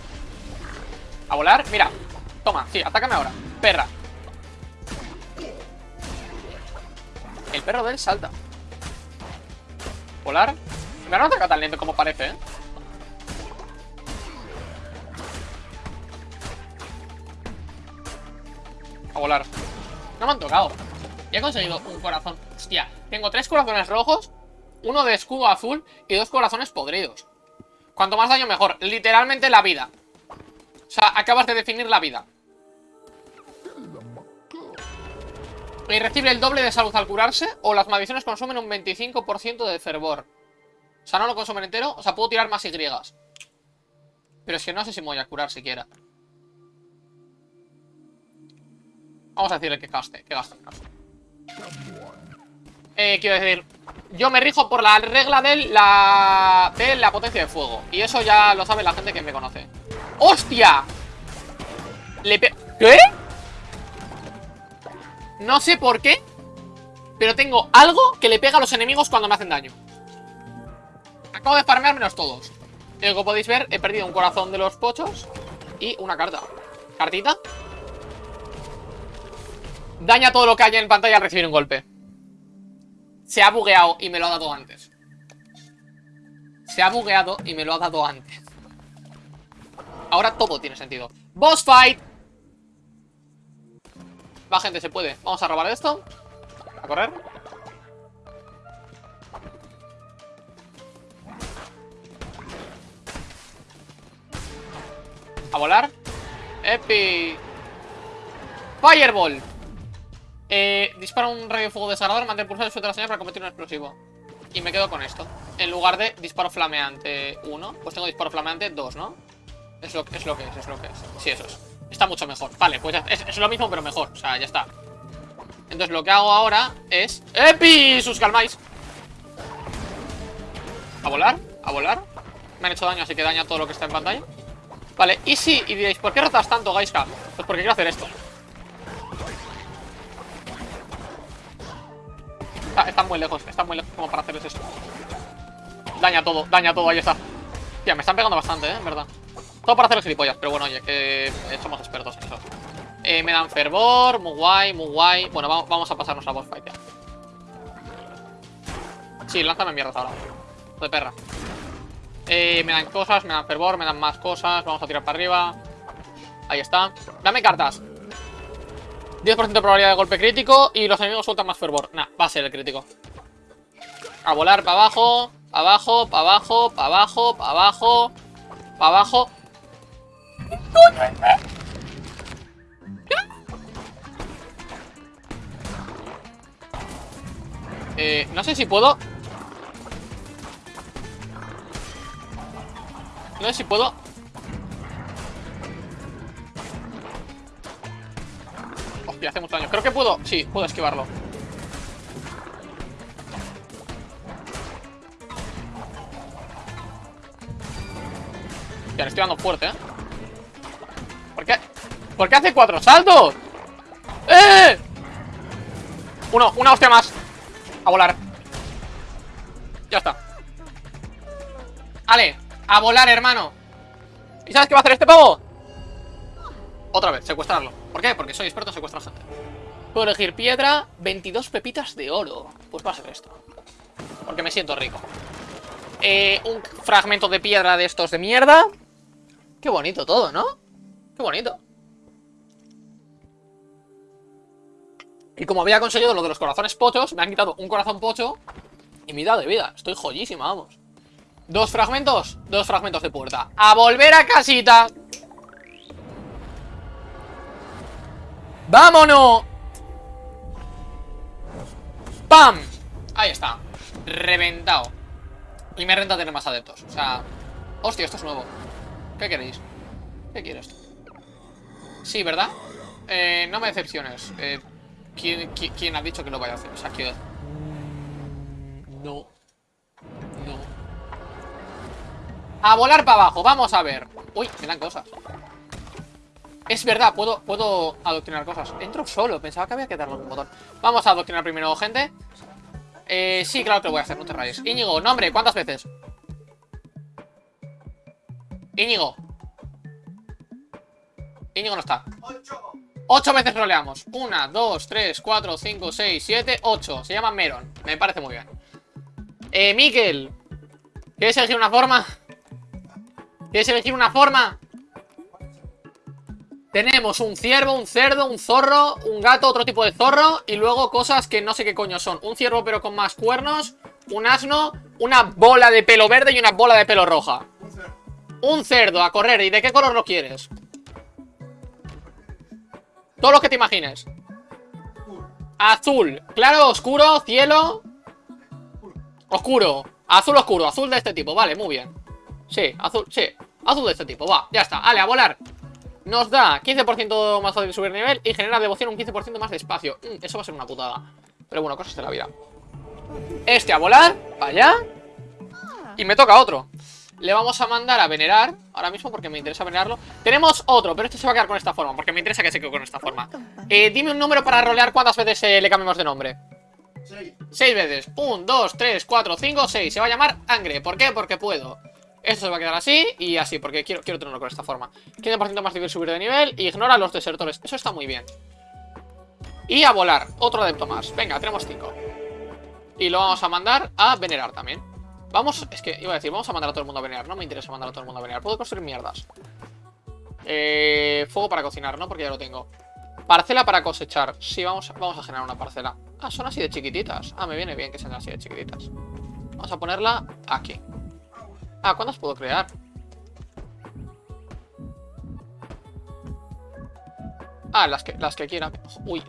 Speaker 1: A volar, mira. Toma, sí, atácame ahora. Perra. El perro de él salta. Volar. Me no ataca tan lento como parece, eh A volar. No me han tocado. Ya he conseguido un corazón. Hostia, tengo tres corazones rojos Uno de escudo azul Y dos corazones podridos. Cuanto más daño mejor. Literalmente la vida. O sea, acabas de definir la vida. Y recibe el doble de salud al curarse O las maldiciones consumen un 25% de fervor O sea, no lo consumen entero O sea, puedo tirar más Y Pero es que no sé si me voy a curar siquiera. Vamos a decirle que gaste, que gaste, Eh, quiero decir, yo me rijo por la regla de la, de la potencia de fuego. Y eso ya lo sabe la gente que me conoce. ¡Hostia! Le ¿Qué? No sé por qué, pero tengo algo que le pega a los enemigos cuando me hacen daño. Acabo de farmeármelos todos. Y como podéis ver, he perdido un corazón de los pochos y una carta. ¿Cartita? Daña todo lo que haya en pantalla al recibir un golpe. Se ha bugueado y me lo ha dado antes. Se ha bugueado y me lo ha dado antes. Ahora todo tiene sentido. ¡Boss fight! Va, gente, se puede. Vamos a robar esto. A correr. A volar. Epi. Fireball. Eh, dispara un rayo de fuego desagradable, mantén pulsado y suelta la señal para convertir un explosivo. Y me quedo con esto. En lugar de disparo flameante 1, pues tengo disparo flameante 2, ¿no? Es lo, es lo que es, es lo que es. Sí, eso es. Está mucho mejor. Vale, pues es, es, lo mismo, pero mejor. O sea, ya está. Entonces lo que hago ahora es... ¡Epi! ¡Sus calmáis! A volar, a volar. Me han hecho daño, así que daña todo lo que está en pantalla. Vale, y sí, y diréis, ¿por qué rotas tanto, Gaiska? Pues porque quiero hacer esto. Están muy lejos, están muy lejos como para hacerles eso. Daña todo, daña todo, ahí está. Tía, me están pegando bastante, ¿eh? En verdad. Todo para hacer gilipollas, pero bueno, oye, que somos expertos en eso. Eh, me dan fervor, muy guay, muy guay. Bueno, vamos, a pasarnos a boss fight ya. Sí, lánzame mierda ahora. De perra. Eh, me dan cosas, me dan fervor, me dan más cosas. Vamos a tirar para arriba. Ahí está. Dame cartas. 10% de probabilidad de golpe crítico y los enemigos sueltan más fervor. Nah, va a ser el crítico. A volar para abajo, para abajo, para abajo, para abajo, para abajo, para abajo. Eh, no sé si puedo... No sé si puedo Hostia, hace mucho daño. Creo que puedo. Sí, puedo esquivarlo. Ya le estoy dando fuerte, ¿eh? ¿Por qué? ¿Por qué hace cuatro saltos? ¡Eh! Uno, una hostia más. A volar. Ya está. Vale, a volar, hermano. ¿Y sabes qué va a hacer este pavo? Otra vez, secuestrarlo. ¿Por qué? Porque soy experto en secuestrar gente. Puedo elegir piedra, 22 pepitas de oro. Pues va a ser esto. Porque me siento rico. Eh, un fragmento de piedra de estos de mierda. Qué bonito todo, ¿no? Qué bonito. Y como había conseguido lo de los corazones pochos, me han quitado un corazón pocho y mitad de vida. Estoy joyísima, vamos. Dos fragmentos, dos fragmentos de puerta. A volver a casita. ¡Vámonos! ¡Pam! Ahí está. Reventado. Y me renta tener más adeptos. O sea... Hostia, esto es nuevo. ¿Qué queréis? ¿Qué quieres? Sí, ¿verdad? Eh, no me decepciones. Eh, ¿quién, quién, quién ha dicho que lo vaya a hacer? O sea, que... No. No. A volar para abajo, vamos a ver. Uy, me dan cosas. Es verdad, puedo, puedo adoctrinar cosas. Entro solo, pensaba que había que darle un botón. Vamos a adoctrinar primero, gente. Eh, sí, claro que lo voy a hacer, no te rayes. Íñigo, nombre, ¿cuántas veces? Íñigo. Íñigo no está.
Speaker 2: Ocho.
Speaker 1: Ocho veces roleamos. Una, dos, tres, cuatro, cinco, seis, siete, ocho. Se llama Meron. Me parece muy bien. Eh, Miquel. ¿Quieres elegir una forma? ¿Quieres elegir una forma? Tenemos un ciervo, un cerdo, un zorro, un gato, otro tipo de zorro Y luego cosas que no sé qué coño son. Un ciervo pero con más cuernos Un asno, una bola de pelo verde y una bola de pelo roja.
Speaker 2: Un cerdo.
Speaker 1: A correr, ¿y de qué color lo quieres? Todo lo que te imagines. Azul, claro, oscuro, cielo. Oscuro. Azul oscuro, azul de este tipo, vale, muy bien. Sí, azul, sí. Azul de este tipo, va, ya está, vale, a volar Nos da 15% más fácil de subir nivel Y genera devoción un 15% más de espacio. Mm, Eso va a ser una putada. Pero bueno, cosas de la vida. Este a volar, para allá. Y me toca otro. Le vamos a mandar a venerar Ahora mismo porque me interesa venerarlo. Tenemos otro, pero este se va a quedar con esta forma Porque me interesa que se quede con esta forma. Eh, Dime un número para rolear cuántas veces eh, le cambiamos de nombre.
Speaker 2: Seis.
Speaker 1: Seis veces. 1, 2, 3, 4, 5, 6 Se va a llamar Angre, ¿por qué? Porque puedo Esto se va a quedar así y así Porque quiero, quiero tenerlo con esta forma. 15% más difícil subir de nivel Y ignora los desertores. Eso está muy bien. Y a volar, otro adepto más. Venga, tenemos 5 Y lo vamos a mandar a venerar también. Vamos, es que iba a decir, vamos a mandar a todo el mundo a venerar. No me interesa mandar a todo el mundo a venerar. Puedo construir mierdas. Eh, Fuego para cocinar, ¿no? Porque ya lo tengo. Parcela para cosechar. Sí, vamos, vamos a generar una parcela. Ah, son así de chiquititas. Ah, me viene bien que sean así de chiquititas. Vamos a ponerla aquí Ah, ¿cuántas puedo crear? Ah, las que, las que quiera Uy,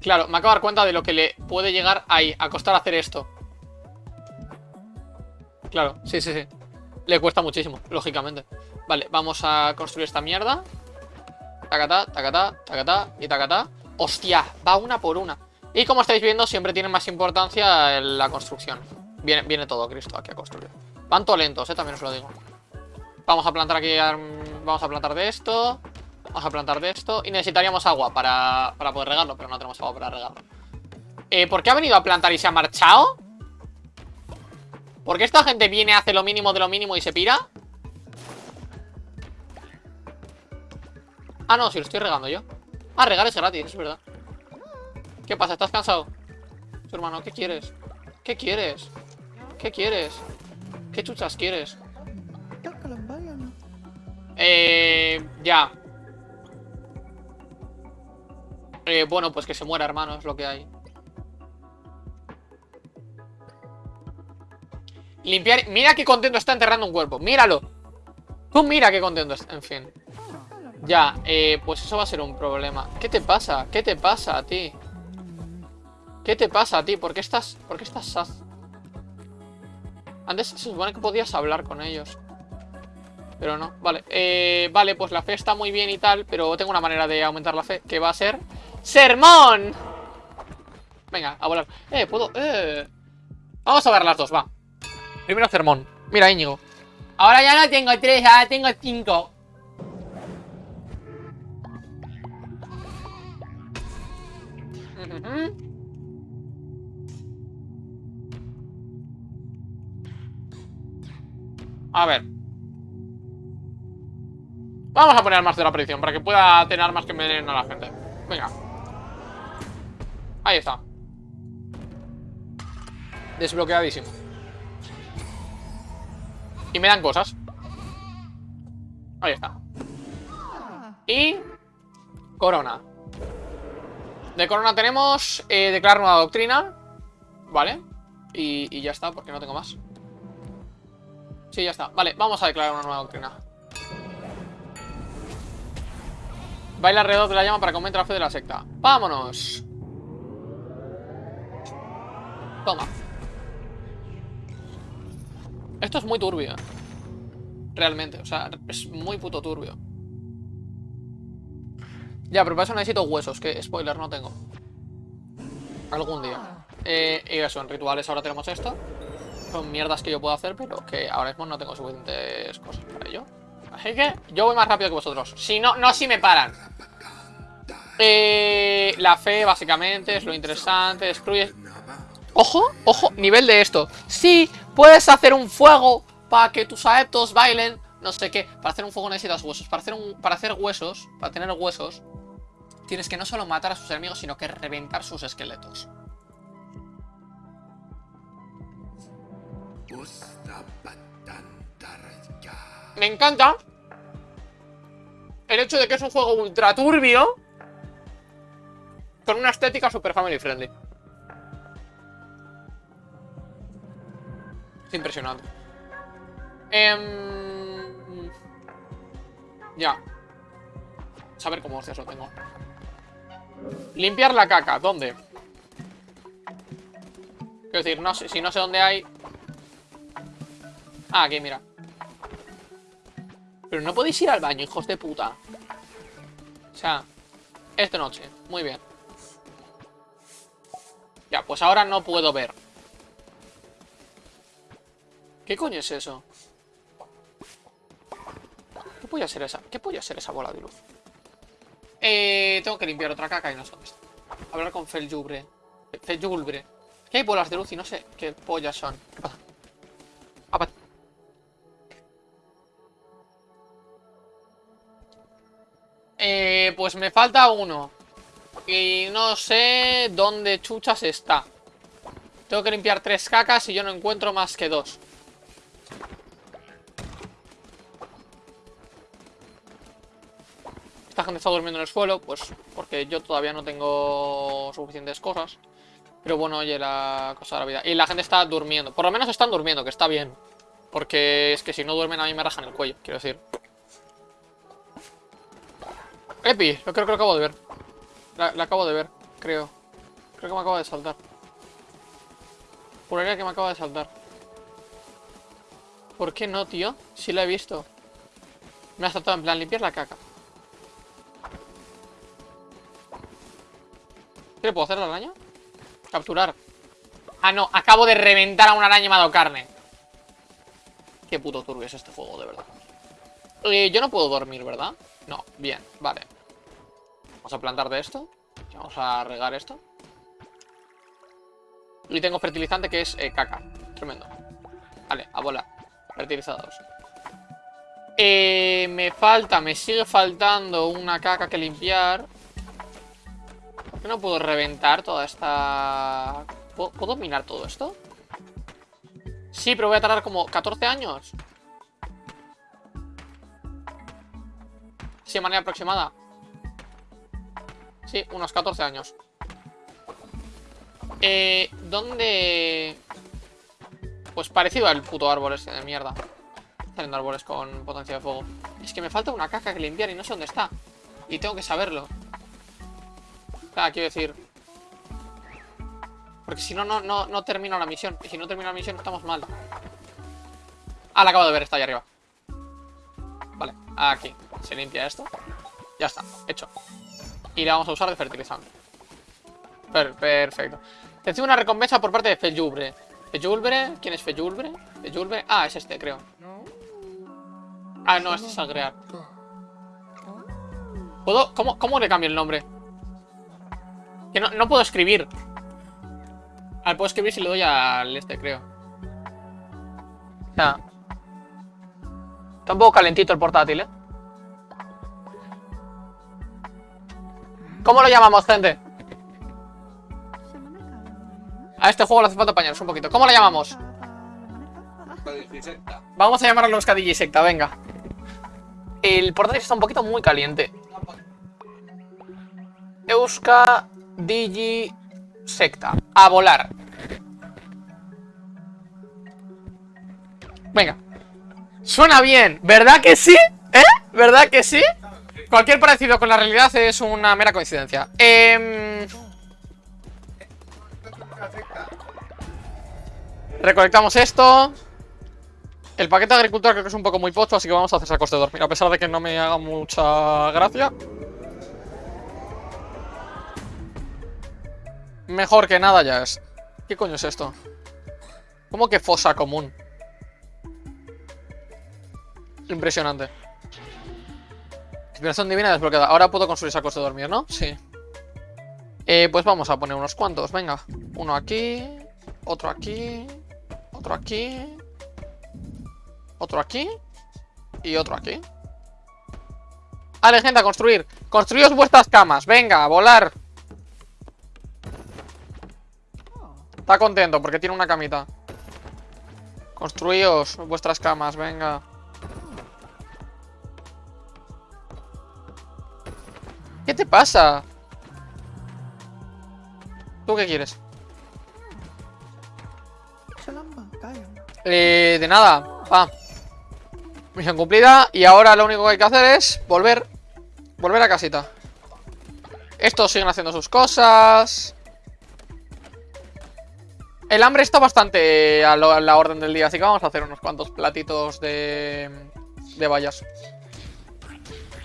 Speaker 1: claro, me acabo de dar cuenta de lo que le puede llegar ahí A costar hacer esto. Claro, sí, sí, sí. Le cuesta muchísimo, lógicamente. Vale, vamos a construir esta mierda. Tacatá, tacatá, tacatá y tacatá. Hostia, va una por una. Y como estáis viendo, siempre tiene más importancia la construcción. Viene todo Cristo aquí a construir Van todo lentos, eh, también os lo digo Vamos a plantar aquí Vamos a plantar de esto Vamos a plantar de esto Y necesitaríamos agua para, para poder regarlo Pero no tenemos agua para regarlo eh, ¿Por qué ha venido a plantar y se ha marchado? ¿Por qué esta gente viene, hace lo mínimo de lo mínimo y se pira? Ah, no, si lo estoy regando yo Ah, regar es gratis, es verdad ¿Qué pasa? ¿Estás cansado? Su hermano, ¿qué quieres? ¿Qué quieres? ¿Qué quieres? ¿Qué chuchas quieres? Eh... Ya eh, Bueno, pues que se muera, hermano, es lo que hay Limpiar... Mira qué contento está enterrando un cuerpo Míralo Tú mira qué contento está, en fin Ya, eh, pues eso va a ser un problema ¿Qué te pasa? ¿Qué te pasa a ti? ¿Qué te pasa a ti? ¿Por qué estás... ¿Por qué estás? Antes se supone que podías hablar con ellos Pero no, vale eh, Vale, pues la fe está muy bien y tal Pero tengo una manera de aumentar la fe Que va a ser ¡Sermón! Venga, a volar. Eh, puedo... Eh. Vamos a ver las dos, va. Primero sermón. Mira, Íñigo. Ahora ya no tengo tres, ahora tengo cinco. Ujujú. A ver. Vamos a poner más de la predicción para que pueda tener armas que me den a la gente. Venga. Ahí está. Desbloqueadísimo. Y me dan cosas. Ahí está. Y... Corona. De corona tenemos eh, declarar nueva doctrina. Vale. Y ya está, porque no tengo más. Sí, ya está. Vale, vamos a declarar una nueva doctrina. Baila alrededor de la llama para que aumente la fe de la secta. ¡Vámonos! Toma. Esto es muy turbio. Realmente, o sea, es muy puto turbio. Ya, pero para eso necesito huesos, que spoiler no tengo. Algún día. Eh, y eso, en rituales ahora tenemos esto. Son mierdas que yo puedo hacer, pero que ahora mismo no tengo suficientes cosas para ello. Así que yo voy más rápido que vosotros. Si no, no si me paran. Eh, la fe, básicamente, es lo interesante. Destruye... Ojo, ojo, nivel de esto. Sí, puedes hacer un fuego para que tus adeptos bailen. No sé qué. Para hacer un fuego necesitas huesos. Para hacer, para hacer huesos, para tener huesos, tienes que no solo matar a sus enemigos, sino que reventar sus esqueletos. Me encanta el hecho de que es un juego ultra turbio con una estética super family friendly. Es impresionante. Em, Ya. Saber cómo hostias lo tengo. Limpiar la caca. ¿Dónde? Quiero decir, si no sé dónde hay... Ah, aquí, mira. Pero no podéis ir al baño, hijos de puta. O sea, esta noche. Muy bien. Ya, pues ahora no puedo ver. ¿Qué coño es eso? ¿Qué puede ser esa? ¿Qué puede ser esa bola de luz? Eh, tengo que limpiar otra caca y no sé dónde está. Hablar con. Feljulbre. Es que hay bolas de luz y no sé qué pollas son. ¿Qué pasa? Eh, pues me falta uno. Y no sé dónde chuchas está. Tengo que limpiar tres cacas y yo no encuentro más que dos. Esta gente está durmiendo en el suelo, pues porque yo todavía no tengo suficientes cosas. Pero bueno, oye, la cosa de la vida. Y la gente está durmiendo. Por lo menos están durmiendo, que está bien. Porque es que si no duermen a mí me rajan el cuello, quiero decir. Epi, lo creo que lo acabo de ver. La, acabo de ver, creo. Creo que me acaba de saltar. Juraría que me acaba de saltar. ¿Por qué no, tío? Si la he visto. Me ha saltado en plan limpiar la caca. ¿Qué le puedo hacer a la araña? Capturar. Ah, no, acabo de reventar a una araña y carne. Qué puto turbio es este juego, de verdad. Eh, yo no puedo dormir, ¿verdad? No, bien, vale. Vamos a plantar de esto. Vamos a regar esto. Y tengo fertilizante que es eh, caca. Tremendo. Vale, a bola. Fertilizados. Eh, me falta, me sigue faltando una caca que limpiar. ¿Por qué no puedo reventar toda esta...? ¿Puedo, ¿puedo minar todo esto? Sí, pero voy a tardar como 14 años. Sí, de manera aproximada. Sí, unos 14 años. Eh, ¿dónde...? Pues parecido al puto árbol ese de mierda. Salen árboles con potencia de fuego. Es que me falta una caca que limpiar y no sé dónde está. Y tengo que saberlo. Claro, quiero decir... Porque si no, no, no, no termino la misión. Y si no termino la misión, estamos mal. Ah, la acabo de ver, está ahí arriba. Vale, aquí. Se limpia esto. Ya está, hecho. Y la vamos a usar de fertilizante. Per- perfecto. Recibe una recompensa por parte de Feyulbre. ¿Feyulbre? ¿Quién es Feyulbre? Feyulbre. Ah, es este, creo. Ah, no, este es al crear. ¿Puedo? ¿Cómo, cómo le cambio el nombre? Que no, no puedo escribir. Ah, puedo escribir si le doy al este, creo. Sea. Está un poco calentito el portátil, ¿eh? ¿Cómo lo llamamos, gente? A este juego le hace falta apañarnos un poquito. ¿Cómo lo llamamos? Vamos a llamarlo Euskadi Secta, venga. El portátil está un poquito muy caliente. Euska Digi Secta. A volar. Venga. Suena bien, ¿verdad que sí? ¿Eh? ¿Verdad que sí? Cualquier parecido con la realidad es una mera coincidencia. Em, Recolectamos esto. El paquete de agricultura creo que es un poco muy pocho, así que vamos a hacer sacos de dormir. A pesar de que no me haga mucha gracia. Mejor que nada ya es. ¿Qué coño es esto? ¿Cómo que fosa común? Impresionante. Inspiración divina desbloqueada. Ahora puedo construir sacos de dormir, ¿no? Sí. Eh, pues vamos a poner unos cuantos, venga. Uno aquí. Otro aquí. Otro aquí. Otro aquí. Y otro aquí. Vale, gente, a construir. Construíos vuestras camas. Venga, a volar. Está contento porque tiene una camita. Construíos vuestras camas, venga. Te pasa? ¿Tú qué quieres? Eh, de nada, pa. Misión cumplida Y ahora lo único que hay que hacer es Volver Volver a casita Estos siguen haciendo sus cosas El hambre está bastante a, lo- a la orden del día Así que vamos a hacer unos cuantos platitos de De vallas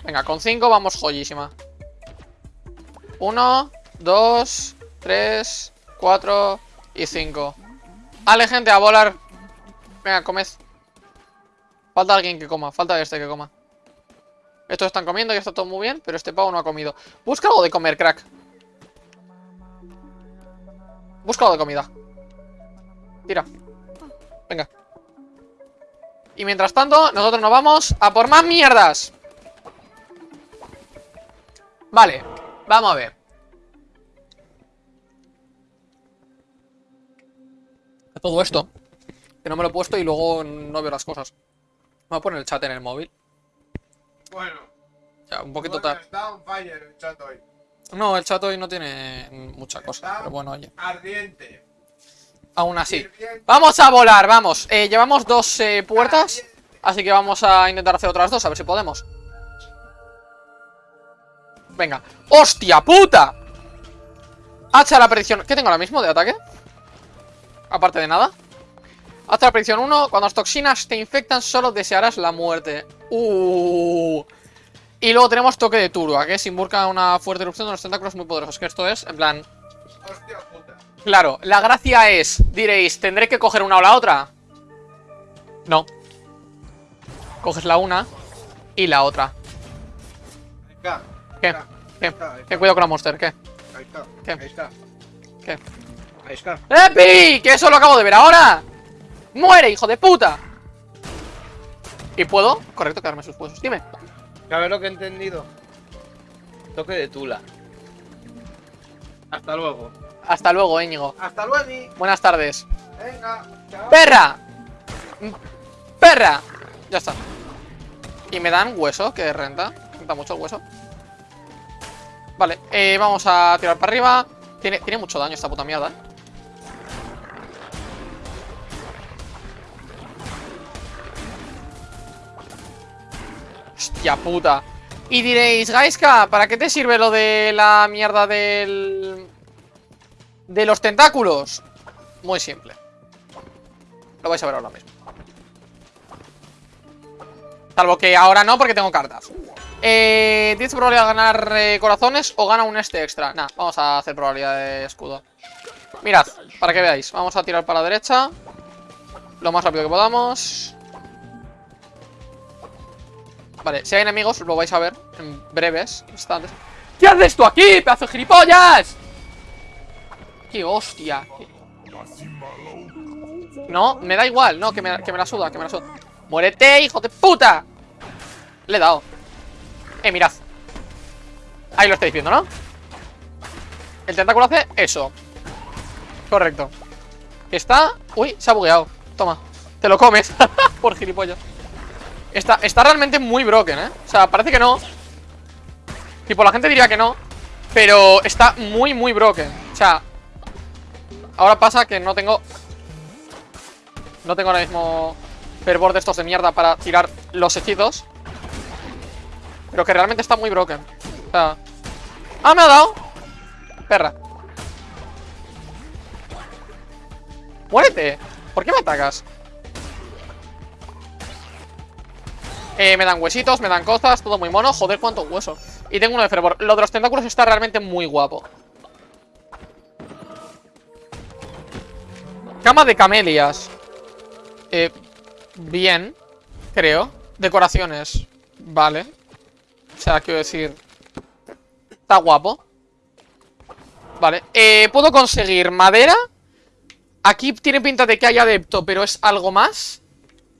Speaker 1: Venga, con 5 vamos joyísima Uno Dos Tres Cuatro Y cinco Vale, gente, a volar Venga, comed. Falta alguien que coma, falta este que coma. Estos están comiendo y está todo muy bien, pero este pavo no ha comido. Busca algo de comer, crack. Busca algo de comida. Tira. Venga. Y mientras tanto, nosotros nos vamos a por más mierdas. Vale, vamos a ver. Todo esto. Que no me lo he puesto y luego no veo las cosas. Me voy a poner el chat en el móvil.
Speaker 2: Bueno,
Speaker 1: Ya, un poquito
Speaker 2: bueno,
Speaker 1: tarde.
Speaker 2: está on fire el chat hoy.
Speaker 1: No, el chat hoy no tiene mucha cosa. Pero bueno, oye.
Speaker 2: Ardiente.
Speaker 1: Aún así. Vamos a volar, vamos. Eh, llevamos dos eh, puertas. Así que vamos a intentar hacer otras dos, a ver si podemos. Venga. ¡Hostia puta! Hacha la predicción. ¿Qué tengo ahora mismo de ataque? Aparte de nada. Hacha la predicción 1. Cuando las toxinas te infectan, solo desearás la muerte. Uh. Y luego tenemos toque de turba, que es invoca una fuerte erupción de los tentáculos muy poderosos. Que esto es, en plan,
Speaker 2: Hostia puta.
Speaker 1: Claro, la gracia es, diréis, ¿tendré que coger una o la otra? No. Coges la una y la otra.
Speaker 2: Está.
Speaker 1: ¿Qué?
Speaker 2: Ahí
Speaker 1: ¿Qué?
Speaker 2: ahí está, ahí
Speaker 1: ¿Qué
Speaker 2: está,
Speaker 1: cuidado con la monster? ¿Qué?
Speaker 2: Ahí está.
Speaker 1: ¿Qué?
Speaker 2: Ahí está.
Speaker 1: ¿Qué?
Speaker 2: Ahí está.
Speaker 1: ¡Epi! ¡Que eso lo acabo de ver ahora! ¡Muere, hijo de puta! ¿Y puedo? Correcto, quedarme sus huesos. Dime.
Speaker 3: ¿Sabes lo que he entendido? Toque de tula. Hasta luego.
Speaker 1: Hasta luego, Íñigo.
Speaker 2: Hasta luego.
Speaker 1: Buenas tardes.
Speaker 2: Venga. Chao.
Speaker 1: ¡Perra! ¡Perra! Ya está. Y me dan hueso, que renta. Renta mucho el hueso. Vale, eh, vamos a tirar para arriba. Tiene, tiene mucho daño esta puta mierda, ¿eh? Hostia puta. Y diréis, Gaiska, ¿para qué te sirve lo de la mierda del... De los tentáculos? Muy simple. Lo vais a ver ahora mismo. Salvo que ahora no, porque tengo cartas. Eh, ¿Tienes probabilidad de ganar eh, corazones o gana un este extra? Nah, vamos a hacer probabilidad de escudo. Mirad, para que veáis. Vamos a tirar para la derecha. Lo más rápido que podamos. Vale, si hay enemigos lo vais a ver en breves instantes. ¿Qué haces tú aquí, pedazo de gilipollas? ¡Qué hostia! No, me da igual, no, que me, que me la suda, que me la suda ¡Muérete, hijo de puta! Le he dado Eh, mirad. Ahí lo estáis viendo, ¿no? El tentáculo hace eso. Correcto. Está... Uy, se ha bugueado. Toma Te lo comes (laughs) Por gilipollas. Está, está realmente muy broken, ¿eh? O sea, parece que no. Tipo, la gente diría que no Pero está muy, muy broken. O sea Ahora pasa que no tengo No tengo ahora mismo Fervor de estos de mierda para tirar los hechizos Pero que realmente está muy broken. O sea ¡Ah, me ha dado! Perra. ¡Muérete! ¿Por qué me atacas? Eh, me dan huesitos, me dan cosas, todo muy mono. Joder, cuánto hueso. Y tengo uno de fervor. Lo de los tentáculos está realmente muy guapo. Cama de camelias. Eh, bien Creo. Decoraciones. Vale O sea, quiero decir Está guapo. Vale eh, Puedo conseguir madera. Aquí tiene pinta de que hay adepto Pero es algo más.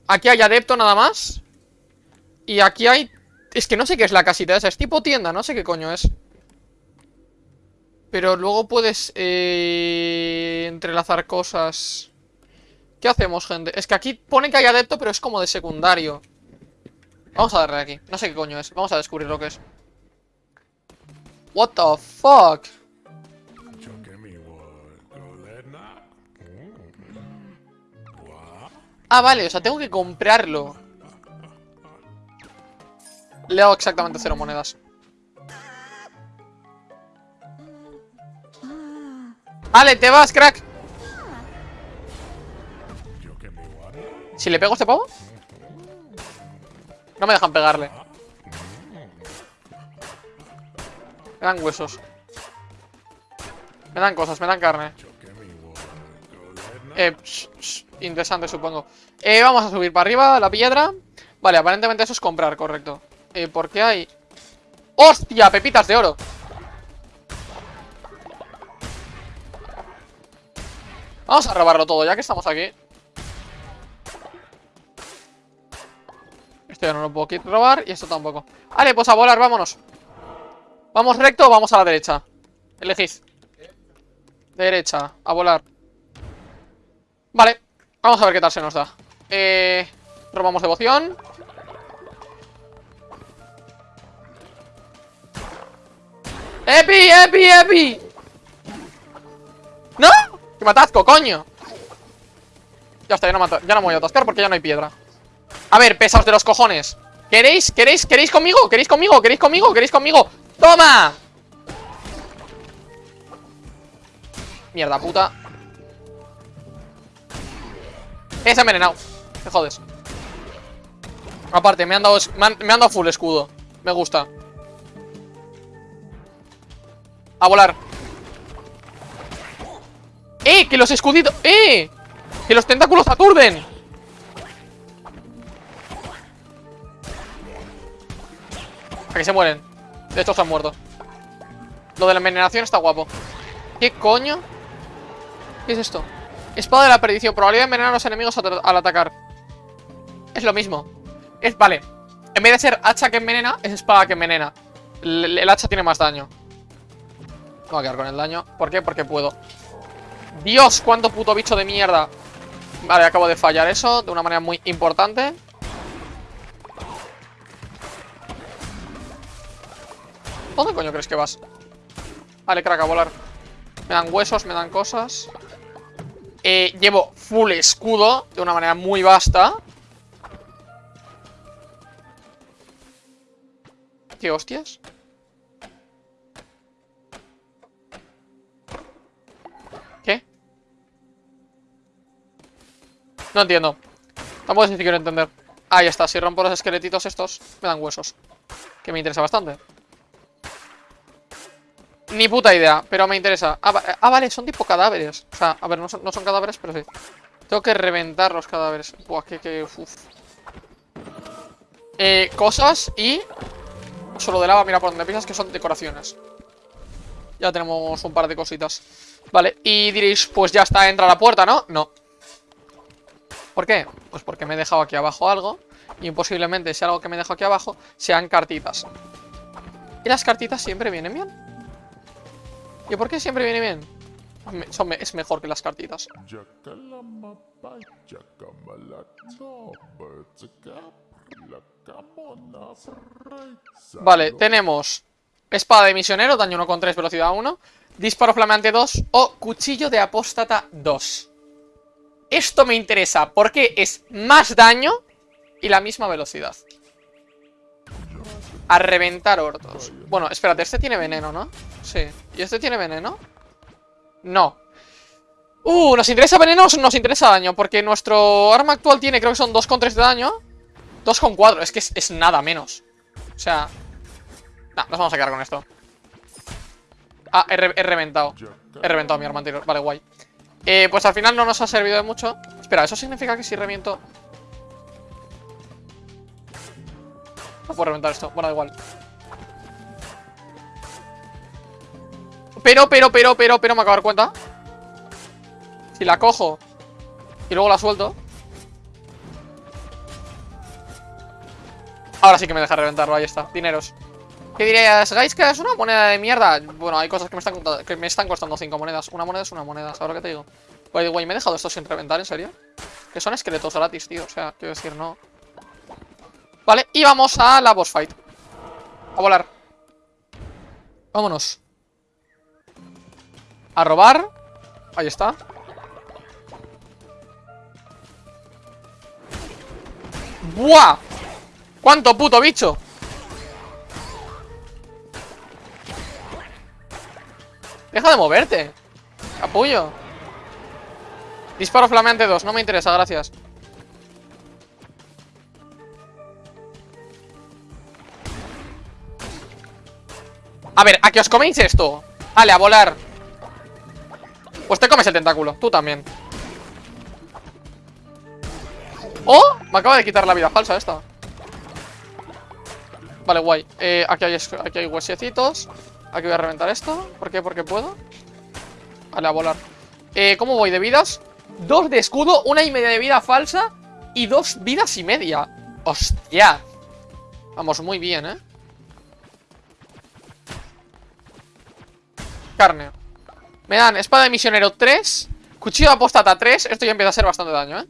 Speaker 1: Aquí hay adepto nada más. Y aquí hay... Es que no sé qué es la casita esa Es tipo tienda, no sé qué coño es. Pero luego puedes eh... Entrelazar cosas. ¿Qué hacemos, gente? Es que aquí pone que hay adepto, pero es como de secundario Vamos a darle aquí. No sé qué coño es. Vamos a descubrir lo que es. What the fuck Ah, vale, o sea, tengo que comprarlo. Le hago exactamente cero monedas. Vale, te vas, crack. Si le pego a este pavo No me dejan pegarle. Me dan huesos. Me dan cosas, me dan carne. Eh, interesante supongo. Eh, vamos a subir para arriba la piedra. Vale, aparentemente eso es comprar, correcto. Eh, ¿por qué hay? ¡Hostia! Pepitas de oro Vamos a robarlo todo ya que estamos aquí No lo puedo robar y esto tampoco Vale, pues a volar, vámonos ¿Vamos recto o vamos a la derecha? Elegid Derecha, a volar Vale, vamos a ver qué tal se nos da Eh... Robamos devoción ¡Epi, epi, epi! ¡No! ¡Que me atasco, coño! Ya está, ya no, ya no me voy a atascar porque ya no hay piedra A ver, pesados de los cojones ¿Queréis? ¿Queréis? ¿Queréis conmigo? ¿Queréis conmigo? ¿Queréis conmigo? ¿Queréis conmigo? ¡Toma! Mierda puta Es envenenado Te jodes Aparte, me han dado, me han dado full escudo Me gusta A volar ¡Eh! ¡Que los escuditos! ¡Eh! ¡Que los tentáculos aturden! A que se mueren. De estos han muerto. Lo de la envenenación está guapo. ¿Qué coño? ¿Qué es esto? Espada de la perdición. Probabilidad de envenenar a los enemigos al atacar. Es lo mismo. Es, vale. En vez de ser hacha que envenena Es espada que envenena. El, el hacha tiene más daño. Voy a quedar con el daño. ¿Por qué? Porque puedo. Dios, cuánto puto bicho de mierda. Vale, acabo de fallar eso De una manera muy importante ¿Dónde coño crees que vas? Vale, crack, a volar Me dan huesos, me dan cosas eh, Llevo full escudo De una manera muy vasta ¿Qué hostias? ¿Qué? No entiendo Tampoco es quiero entender Ahí está, si rompo los esqueletitos estos Me dan huesos Que me interesa bastante. Ni puta idea, pero me interesa. Ah, ah, vale, son tipo cadáveres. O sea, a ver, no son, cadáveres, pero sí. Tengo que reventar los cadáveres. Buah, que, que, uf. Eh, cosas y... Solo de lava, mira por donde pisas, que son decoraciones. Ya tenemos un par de cositas. Vale, y diréis, pues ya está, entra la puerta, ¿no? No. ¿Por qué? Pues porque me he dejado aquí abajo algo. Y posiblemente si algo que me dejo aquí abajo sean cartitas. Y las cartitas siempre vienen bien. ¿Y por qué siempre viene bien? Es mejor que las cartitas. Vale, tenemos espada de misionero, daño 1 con 3, velocidad 1. Disparo flameante 2 o cuchillo de apóstata 2. Esto me interesa porque es más daño y la misma velocidad. A reventar hortos. Bueno, espérate, este tiene veneno, ¿no? Sí. ¿Y este tiene veneno? No. Uh, ¿nos interesa veneno o nos interesa daño? Porque nuestro arma actual tiene, creo que son 2,3 de daño. 2,4, es que es, es nada menos. O sea... Nah, nos vamos a quedar con esto. Ah, he, re- he reventado. He reventado mi arma anterior. Vale, guay. Eh, pues al final no nos ha servido de mucho. Espera, ¿eso significa que si reviento... No puedo reventar esto. Bueno, da igual. Pero, pero, pero, pero, pero, me acabo de dar cuenta. Si la cojo y luego la suelto. Ahora sí que me deja reventarlo, ahí está. Dineros. ¿Qué dirías? ¿Guys que es una moneda de mierda? Bueno, hay cosas que me están, que me están costando 5 monedas. Una moneda es una moneda, ¿sabes lo que te digo? By the ¿me he dejado esto sin reventar, en serio? Que son esqueletos gratis, tío. O sea, quiero decir, no. Vale, y vamos a la boss fight. A volar. Vámonos. A robar. Ahí está. ¡Buah! ¿Cuánto puto bicho? Deja de moverte. Apoyo. Disparo flameante 2. No me interesa, gracias. A ver, ¿a que os coméis esto? Vale, a volar. Pues te comes el tentáculo. Tú también. ¡Oh! Me acaba de quitar la vida falsa esta. Vale, guay. Eh, aquí, hay, aquí hay huesecitos. Aquí voy a reventar esto. ¿Por qué? Porque puedo. Vale, a volar. Eh, ¿Cómo voy de vidas? Dos de escudo, una y media de vida falsa y dos vidas y media. ¡Hostia! Vamos, muy bien, ¿eh? Carne. Me dan espada de misionero 3, cuchillo de apóstata 3. Esto ya empieza a ser bastante daño, ¿eh?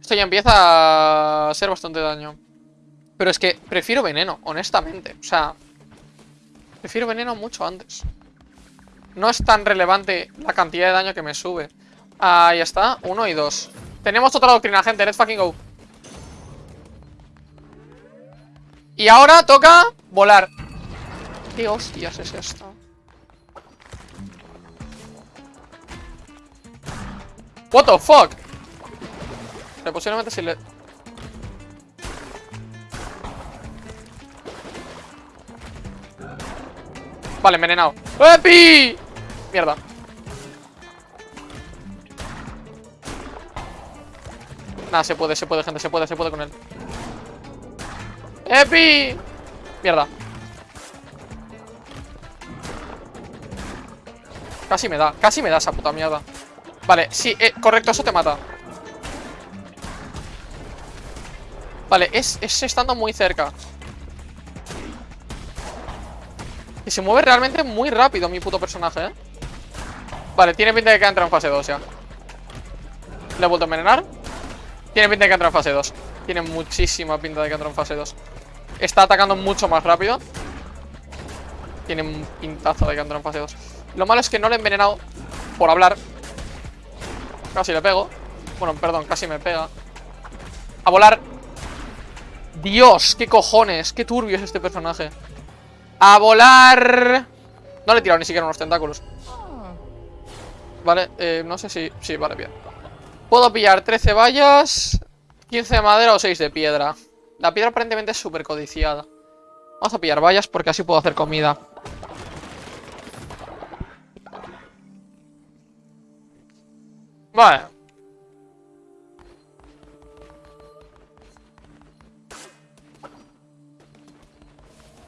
Speaker 1: Esto ya empieza a ser bastante daño. Pero es que prefiero veneno, honestamente. O sea, prefiero veneno mucho antes. No es tan relevante la cantidad de daño que me sube. Ahí está, uno y dos. Tenemos otra doctrina, gente, let's fucking go. Y ahora toca volar. ¿Qué hostias es esto? What the fuck? Pero si le... Vale, envenenado ¡Epi! Mierda Nada, se puede, se puede, gente, se puede, se puede con él ¡Epi! Mierda Casi me da, casi me da esa puta mierda Vale, sí, eh, correcto, eso te mata. Vale, es, es estando muy cerca. Y se mueve realmente muy rápido mi puto personaje, ¿eh? Vale, tiene pinta de que ha entrado en fase 2 ya. Le he vuelto a envenenar. Tiene pinta de que ha entrado en fase 2 Tiene muchísima pinta de que ha entrado en fase 2 Está atacando mucho más rápido. Tiene un pintazo de que ha entrado en fase 2 Lo malo es que no le he envenenado Por hablar Casi le pego. Bueno, perdón, casi me pega. A volar. Dios, qué cojones Qué turbio es este personaje. A volar. No le he tirado ni siquiera unos tentáculos. Vale, eh, no sé si... Sí, vale, bien. Puedo pillar 13 vallas 15 de madera o 6 de piedra. La piedra aparentemente es súper codiciada. Vamos a pillar vallas porque así puedo hacer comida. Vale.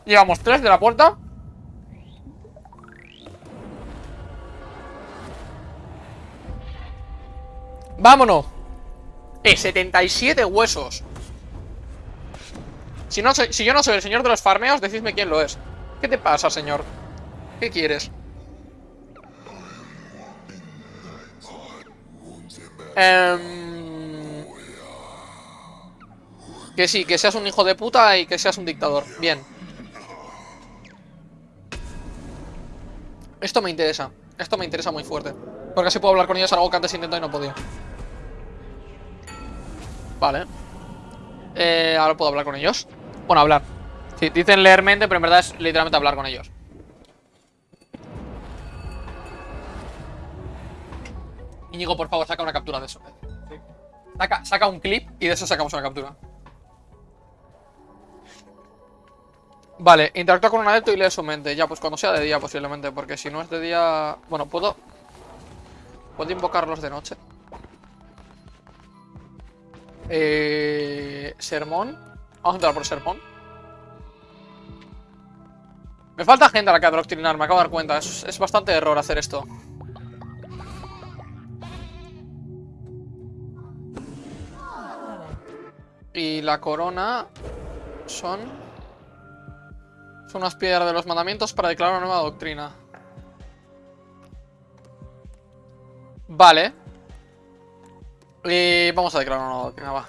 Speaker 1: Llevamos tres de la puerta. ¡Vámonos! Eh, 77 huesos. Si, no si yo no soy el señor de los farmeos, decidme quién lo es. ¿Qué te pasa, señor? ¿Qué quieres? Em, Que sí, que seas un hijo de puta y que seas un dictador. Bien. Esto me interesa. Esto me interesa muy fuerte. Porque así puedo hablar con ellos, algo que antes intenté y no podía. Vale. Eh, ahora puedo hablar con ellos. Bueno, hablar. Sí, dicen leer mente, pero en verdad es literalmente hablar con ellos. Íñigo, por favor, saca una captura de eso. Saca, saca un clip y de eso sacamos una captura. Vale, interactúa con un adepto y lee su mente. Ya, pues cuando sea de día posiblemente, porque si no es de día... Bueno, puedo... Puedo invocarlos de noche. Eh... Sermón. Vamos a entrar por sermón. Me falta gente a la que adoctrinar, me acabo de dar cuenta. Es, es bastante error hacer esto. Y la corona son... Son unas piedras de los mandamientos para declarar una nueva doctrina. Vale. Y vamos a declarar una nueva doctrina, va.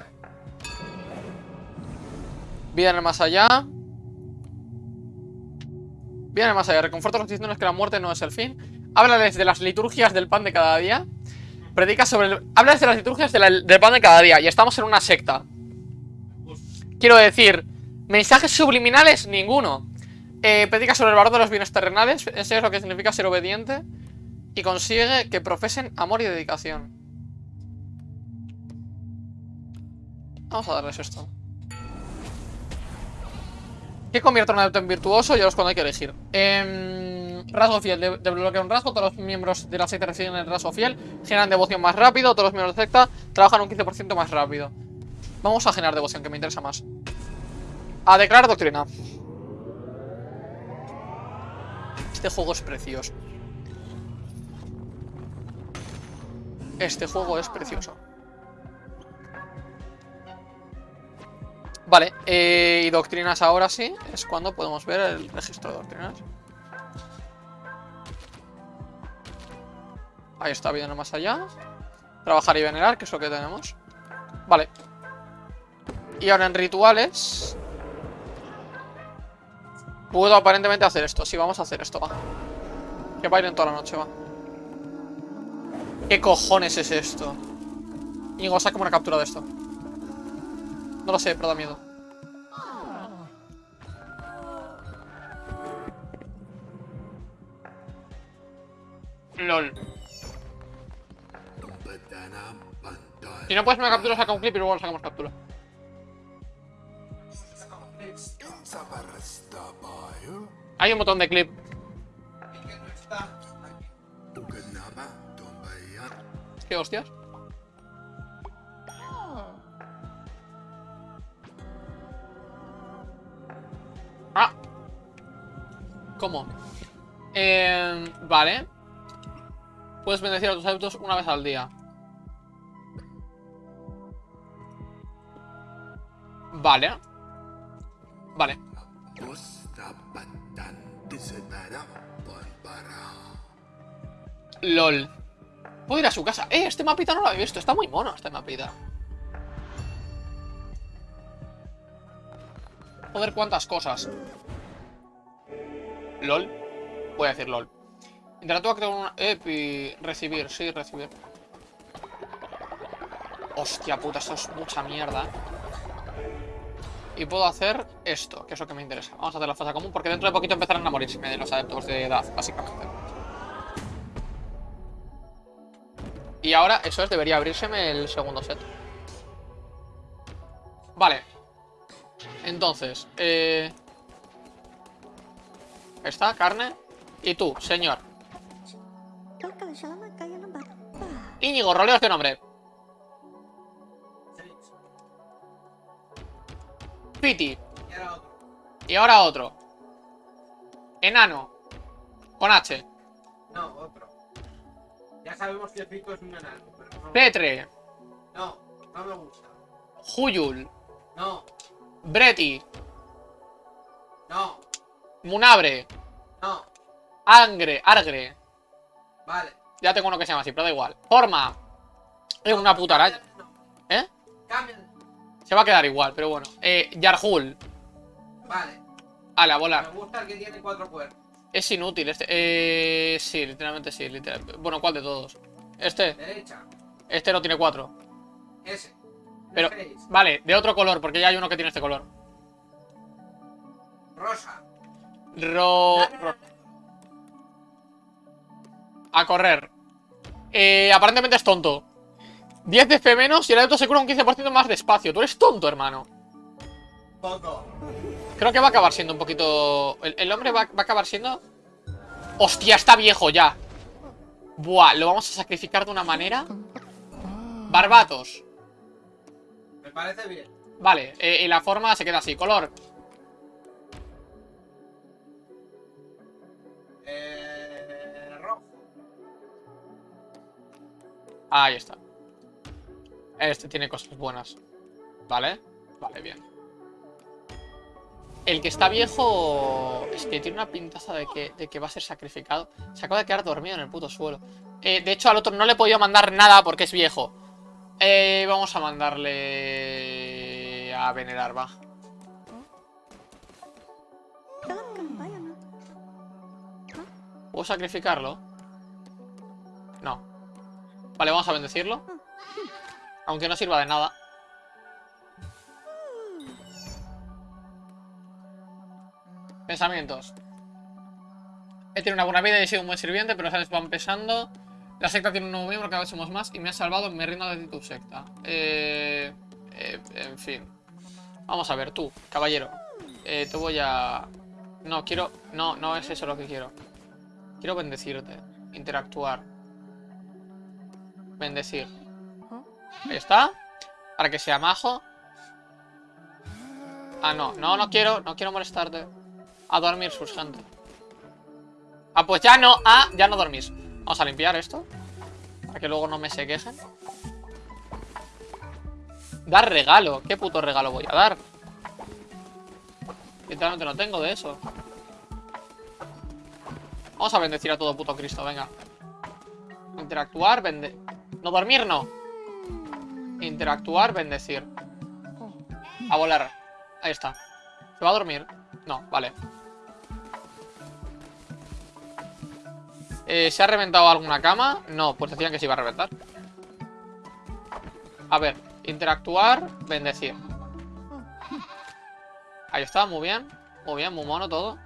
Speaker 1: Vida en el más allá. Vida en el más allá. Reconforta los cristianos que la muerte no es el fin. Háblales de las liturgias del pan de cada día. Predica sobre el... Háblales de las liturgias del pan de cada día. Y estamos en una secta. Quiero decir, mensajes subliminales, ninguno. Eh, predica sobre el valor de los bienes terrenales, enseña lo que significa ser obediente y consigue que profesen amor y dedicación. Vamos a darles esto. ¿Qué convierte a un adepto en virtuoso? Ya los cuando hay que elegir. Em, rasgo fiel. De- un rasgo. Todos los miembros de la secta reciben el rasgo fiel. Generan devoción más rápido. Todos los miembros de secta trabajan un 15% más rápido. Vamos a generar devoción, que me interesa más. A declarar doctrina. Este juego es precioso. Este juego es precioso. Vale, eh, y doctrinas ahora sí. Es cuando podemos ver el registro de doctrinas. Ahí está, viendo más allá. Trabajar y venerar, que es lo que tenemos. Vale. Y ahora en rituales... Puedo aparentemente hacer esto. Sí, vamos a hacer esto, va. Que bailen toda la noche, va. ¿Qué cojones es esto? Íñigo, saca una captura de esto. No lo sé, pero da miedo. LOL. Si no puedes una captura, saca un clip y luego sacamos captura. Hay un botón de clip. ¿Qué hostias? Ah. ¿Cómo? Eh, vale. Puedes bendecir a tus adeptos una vez al día. Vale. Vale. LOL. Puedo ir a su casa. Eh, este mapita no lo había visto. Está muy mono este mapita. Joder, cuántas cosas. LOL. Voy a decir LOL. Interactúa con una... Epi. Recibir, sí, recibir. Hostia puta, esto es mucha mierda. Y puedo hacer esto, que es lo que me interesa. Vamos a hacer la fase común porque dentro de poquito empezarán a morirse de los adeptos de edad, básicamente. Y ahora, eso es, debería abrírseme el segundo set. Vale. Entonces, eh... Está, carne. Y tú, señor. Íñigo, roleo este nombre. Piti.
Speaker 2: Y ahora otro.
Speaker 1: Enano. Con H.
Speaker 2: No, otro. Ya sabemos que Pico es un enano, pero no.
Speaker 1: Petre.
Speaker 2: No, no me gusta.
Speaker 1: Huyul.
Speaker 2: No,
Speaker 1: Breti.
Speaker 2: no,
Speaker 1: Munabre.
Speaker 2: no.
Speaker 1: Angre. Argre.
Speaker 2: Vale.
Speaker 1: Ya tengo uno que se llama así, pero da igual. Forma. Es una puta araña.
Speaker 2: No,
Speaker 1: ¿Eh?
Speaker 2: Cambia.
Speaker 1: Se va a quedar igual, pero bueno. Eh, Yarhul.
Speaker 2: Vale.
Speaker 1: Ale, a
Speaker 2: Me
Speaker 1: volar.
Speaker 2: gusta el que tiene cuatro cuernos.
Speaker 1: Es inútil este. Eh, sí, literalmente sí. literal- Bueno, ¿cuál de todos? Este.
Speaker 2: Derecha.
Speaker 1: Este no tiene cuatro.
Speaker 2: Ese.
Speaker 1: Pero,
Speaker 2: Seis.
Speaker 1: vale, de otro color, porque ya hay uno que tiene este color.
Speaker 2: Rosa.
Speaker 1: Ro... ro- A correr. Eh, aparentemente es tonto. 10 de F menos y el adepto se cura un 15% más despacio. Tú eres tonto, hermano.
Speaker 2: Poco.
Speaker 1: Creo que va a acabar siendo un poquito... El, el hombre va, va a acabar siendo... ¡Hostia, está viejo ya! Buah, lo vamos a sacrificar de una manera... Barbatos.
Speaker 2: Me parece bien.
Speaker 1: Vale, eh, y la forma se queda así. Color.
Speaker 2: Eh, rojo.
Speaker 1: Ahí está. Este tiene cosas buenas. ¿Vale? Vale, bien. El que está viejo... Es que tiene una pintaza de que, de que va a ser sacrificado. Se acaba de quedar dormido en el puto suelo. Eh, de hecho, al otro no le he podido mandar nada porque es viejo. Eh, vamos a mandarle... A venerar, va. ¿Puedo sacrificarlo? No. Vale, vamos a bendecirlo. Aunque no sirva de nada. Pensamientos. He tenido una buena vida y he sido un buen sirviente, pero sabes, van pesando. La secta tiene un nuevo miembro, cada vez somos más y me has salvado, me rindo de tu secta. Eh, eh, en fin. Vamos a ver, tú, caballero. Eh, te voy a... No, quiero... No, no es eso lo que quiero. Quiero bendecirte. Interactuar. Bendecir. Ahí está. Para que sea majo. Ah, no. No, no quiero. No quiero molestarte. A dormir, gente. Ah, pues ya no. Ah, ya no dormís. Vamos a limpiar esto. Para que luego no me se quejen. Dar regalo. ¿Qué puto regalo voy a dar? Literalmente no tengo de eso. Vamos a bendecir a todo puto Cristo, venga. Interactuar, bende... No dormir, no. Interactuar, bendecir. A volar. Ahí está. ¿Se va a dormir? No, vale. Eh, ¿Se ha reventado alguna cama? No, pues decían que se iba a reventar. A ver, interactuar, bendecir. Ahí está, muy bien. Muy bien, muy mono todo.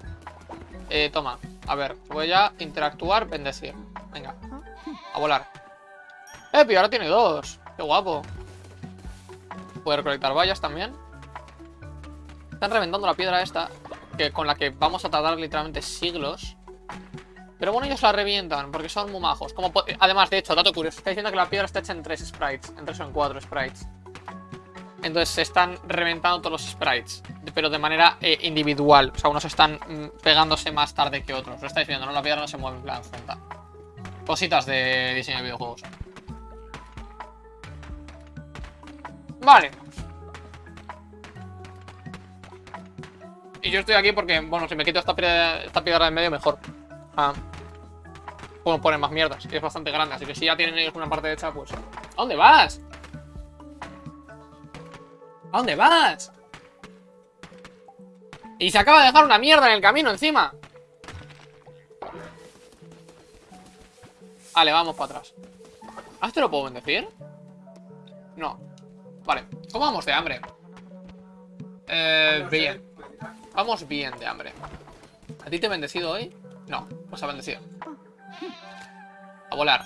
Speaker 1: Eh, toma. A ver, voy a interactuar, bendecir. Venga. A volar. Eh, ahora tiene dos. Qué guapo. Puede recolectar vallas también. Están reventando la piedra esta. Que, con la que vamos a tardar literalmente siglos. Pero bueno, ellos la revientan porque son muy majos. Además, de hecho, dato curioso. Está diciendo que la piedra está hecha en tres sprites. En tres o en cuatro sprites. Entonces se están reventando todos los sprites. Pero de manera eh, individual. O sea, unos están mm, pegándose más tarde que otros. Lo estáis viendo, ¿no? La piedra no se mueve en plan junta. Cositas de diseño de videojuegos. Vale. Y yo estoy aquí porque, bueno, si me quito esta piedra, esta piedra de medio, mejor. Ah, puedo poner más mierdas. Es bastante grande, así que si ya tienen ellos una parte hecha, pues... ¿A dónde vas? ¿A dónde vas? Y se acaba de dejar una mierda en el camino encima. Vale, vamos para atrás. ¿Ah, este lo puedo bendecir? No. Vale. ¿Cómo vamos de hambre? Eh, bien. Vamos bien de hambre. ¿A ti te he bendecido hoy? No, pues ha bendecido. A volar.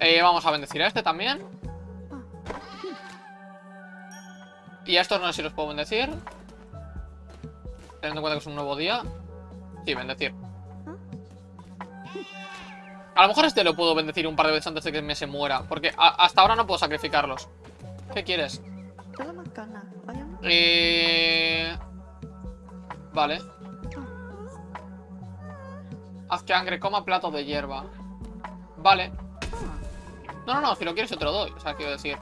Speaker 1: Eh, vamos a bendecir a este también. Y a estos no sé si los puedo bendecir. Teniendo en cuenta que es un nuevo día. Sí, bendecir. A lo mejor este lo puedo bendecir un par de veces antes de que me se muera. Porque hasta ahora no puedo sacrificarlos. ¿Qué quieres? Eh... Vale. Haz que Angre coma plato de hierba. Vale. No, no, no, si lo quieres yo te lo doy. O sea, quiero decir.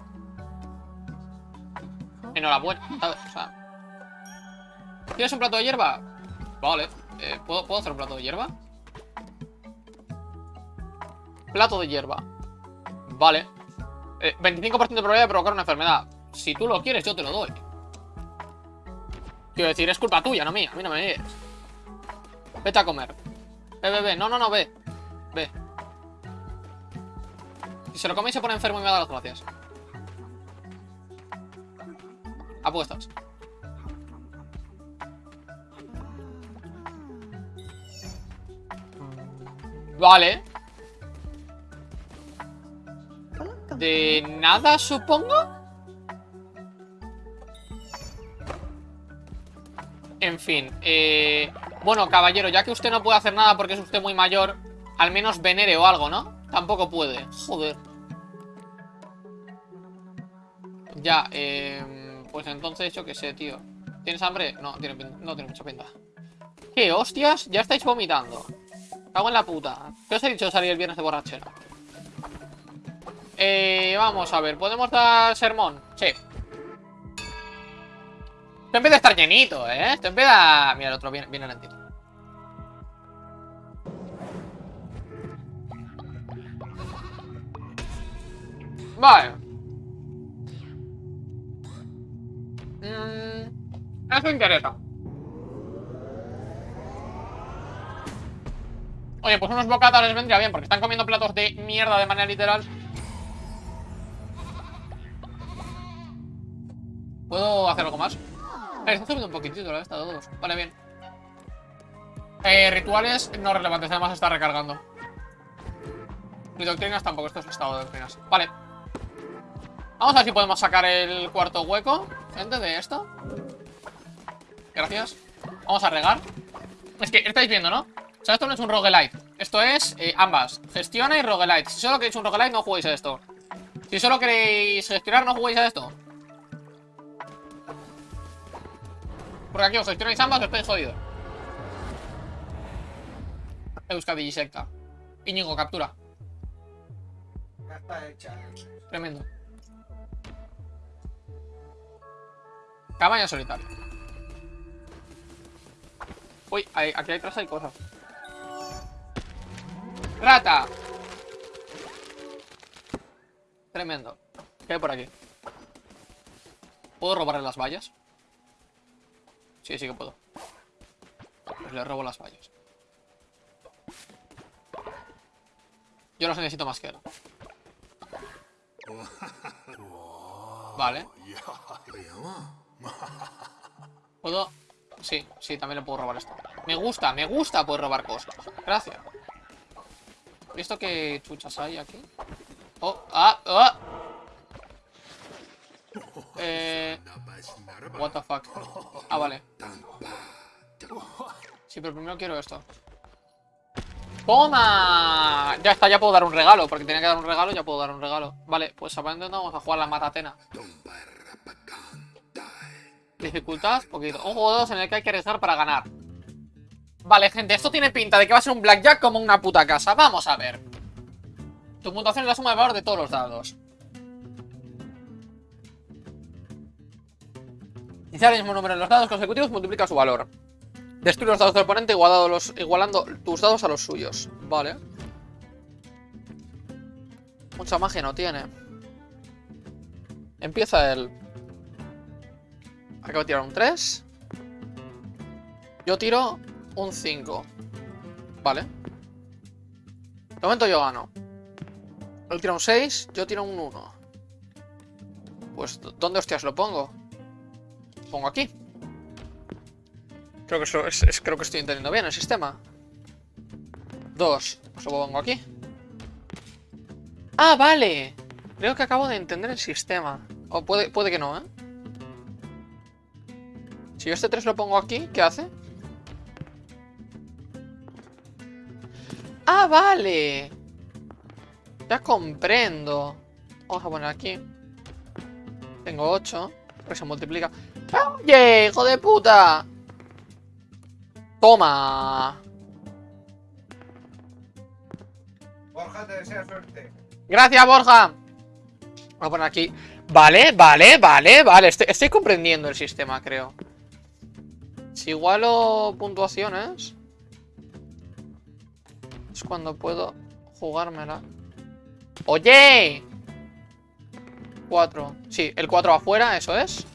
Speaker 1: Enhorabuena, ¿sabes? O sea. ¿Quieres un plato de hierba? Vale. Eh, ¿puedo, ¿Puedo hacer un plato de hierba? Plato de hierba. Vale. Eh, 25% de probabilidad de provocar una enfermedad. Si tú lo quieres, yo te lo doy. Quiero decir, es culpa tuya, no mía. A mí no me mires. Vete a comer. Ve, ve, ve. No, no, no, ve. Ve. Si se lo come se pone enfermo y me da las gracias. Apuestas. Vale. De nada, supongo. En fin, eh... Bueno, caballero, ya que usted no puede hacer nada porque es usted muy mayor, al menos venere o algo, ¿no? Tampoco puede. Joder. Ya, eh... Pues entonces, yo qué sé, tío. ¿Tienes hambre? No, no tiene mucha pinta. ¿Qué hostias? Ya estáis vomitando. Cago en la puta. ¿Qué os he dicho salir el viernes de borrachera? Eh, vamos a ver, ¿podemos dar sermón? Sí. Esto empieza a estar llenito, ¿eh? Esto empieza... Mira, el otro viene, viene lentito. Vale. Mm, eso interesa. Oye, pues unos bocatas les vendría bien porque están comiendo platos de mierda de manera literal. ¿Puedo hacer algo más? Eh, está subiendo un poquitito la esta de todos. Vale, bien. Eh, rituales no relevantes, además está recargando. Ni doctrinas tampoco, esto es estado de doctrinas. Vale. Vamos a ver si podemos sacar el cuarto hueco, gente, de esto. Gracias. Vamos a regar. Es que estáis viendo, ¿no? O sea, esto no es un roguelite. Esto es eh, ambas. Gestiona y roguelite. Si solo queréis un roguelite, no juguéis a esto. Si solo queréis gestionar, no juguéis a esto. Porque aquí os gestionáis ambas, estáis jodidos. Euskadi y secta. Íñigo, captura.
Speaker 2: Ya está hecha.
Speaker 1: Tremendo. Cabaña solitaria. Uy, ahí- aquí detrás hay cosas. ¡Rata! Tremendo. ¿Qué hay por aquí? ¿Puedo robarle las vallas? Sí, sí que puedo. Pues le robo las vallas. Yo las necesito más que él. (laughs) Vale. ¿Puedo? Sí, sí, también le puedo robar esto. Me gusta, me gusta poder robar cosas. Gracias. ¿Visto qué chuchas hay aquí? Oh, ah, ah. Eh... What the fuck. Ah, vale. Sí, pero primero quiero esto. ¡Toma! Ya está, ya puedo dar un regalo. Porque tenía que dar un regalo, ya puedo dar un regalo. Vale, pues aparentemente vamos a jugar la matatena. Dificultad, poquito. Un juego de dos en el que hay que arriesgar para ganar. Vale, gente, esto tiene pinta de que va a ser un blackjack como una puta casa. Vamos a ver. Tu puntuación es la suma de valor de todos los dados. Iniciar el mismo número en los dados consecutivos multiplica su valor. Destruye los dados del oponente igualando tus dados a los suyos. Vale. Mucha magia no tiene. Empieza él. Acabo de tirar un 3. Yo tiro un 5. Vale. De momento yo gano. Él tira un 6, yo tiro un 1. Pues, ¿dónde hostias lo pongo? pongo aquí. Creo que, estoy entendiendo bien el sistema. Dos, pues lo pongo aquí. ¡Ah, vale! Creo que acabo de entender el sistema. O puede, puede que no, ¿eh? Si yo este 3 lo pongo aquí, ¿qué hace? ¡Ah, vale! Ya comprendo. Vamos a poner aquí. Tengo 8, que se multiplica. ¡Oye, hijo de puta! Toma.
Speaker 2: Borja, te desea suerte.
Speaker 1: Gracias, Borja. Voy a poner aquí. Vale, vale, vale, vale. Estoy, estoy comprendiendo el sistema, creo. Si igualo puntuaciones... Es cuando puedo jugármela. ¡Oye! 4. Sí, el 4 afuera, eso es.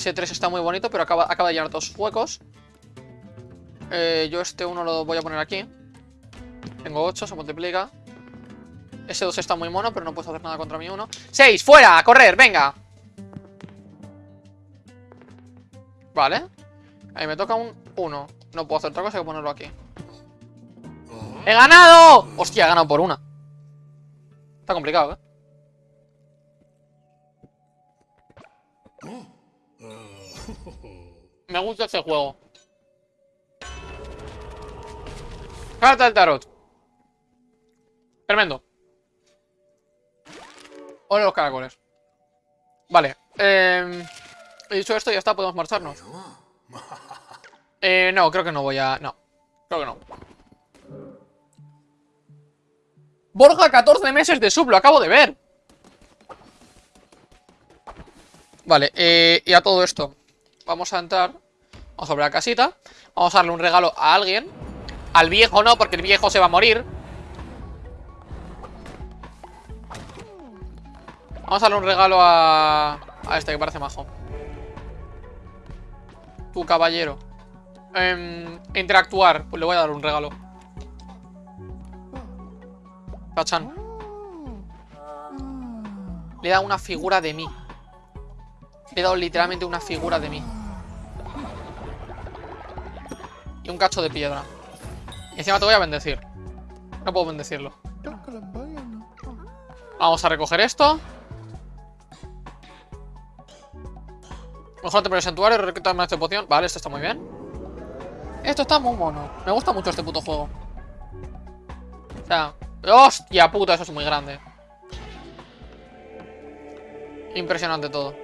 Speaker 1: Ese 3 está muy bonito, pero acaba, acaba de llenar dos huecos. Eh, yo este 1 lo voy a poner aquí. Tengo 8, se multiplica. Ese 2 está muy mono, pero no puedo hacer nada contra mi 1. ¡6! ¡Fuera! ¡A correr! ¡Venga! Vale. Ahí me toca un 1. No puedo hacer otra cosa que ponerlo aquí. ¡He ganado! Hostia, he ganado por una. Está complicado, ¿eh? Me gusta este juego. Carta del tarot. Tremendo. Hola los caracoles. Vale. Eh, he dicho esto ya está, podemos marcharnos. (laughs) Eh, no, creo que no voy a... No, creo que no. Borja, 14 meses de sub, lo acabo de ver. Vale, eh, y a todo esto Vamos a entrar Vamos a abrir la casita Vamos a darle un regalo a alguien. Al viejo no, porque el viejo se va a morir. Vamos a darle un regalo a... A este que parece majo. Tu caballero. Em, Interactuar Pues le voy a dar un regalo. Cachan. Le he dado una figura de mí. Le he dado literalmente una figura de mí Un cacho de piedra. Y encima te voy a bendecir. No puedo bendecirlo. Vamos a recoger esto. Mejor te pones santuario, de poción. Vale, esto está muy bien. Esto está muy mono. Me gusta mucho este puto juego. O sea ¡Hostia puta! Eso es muy grande. Impresionante todo.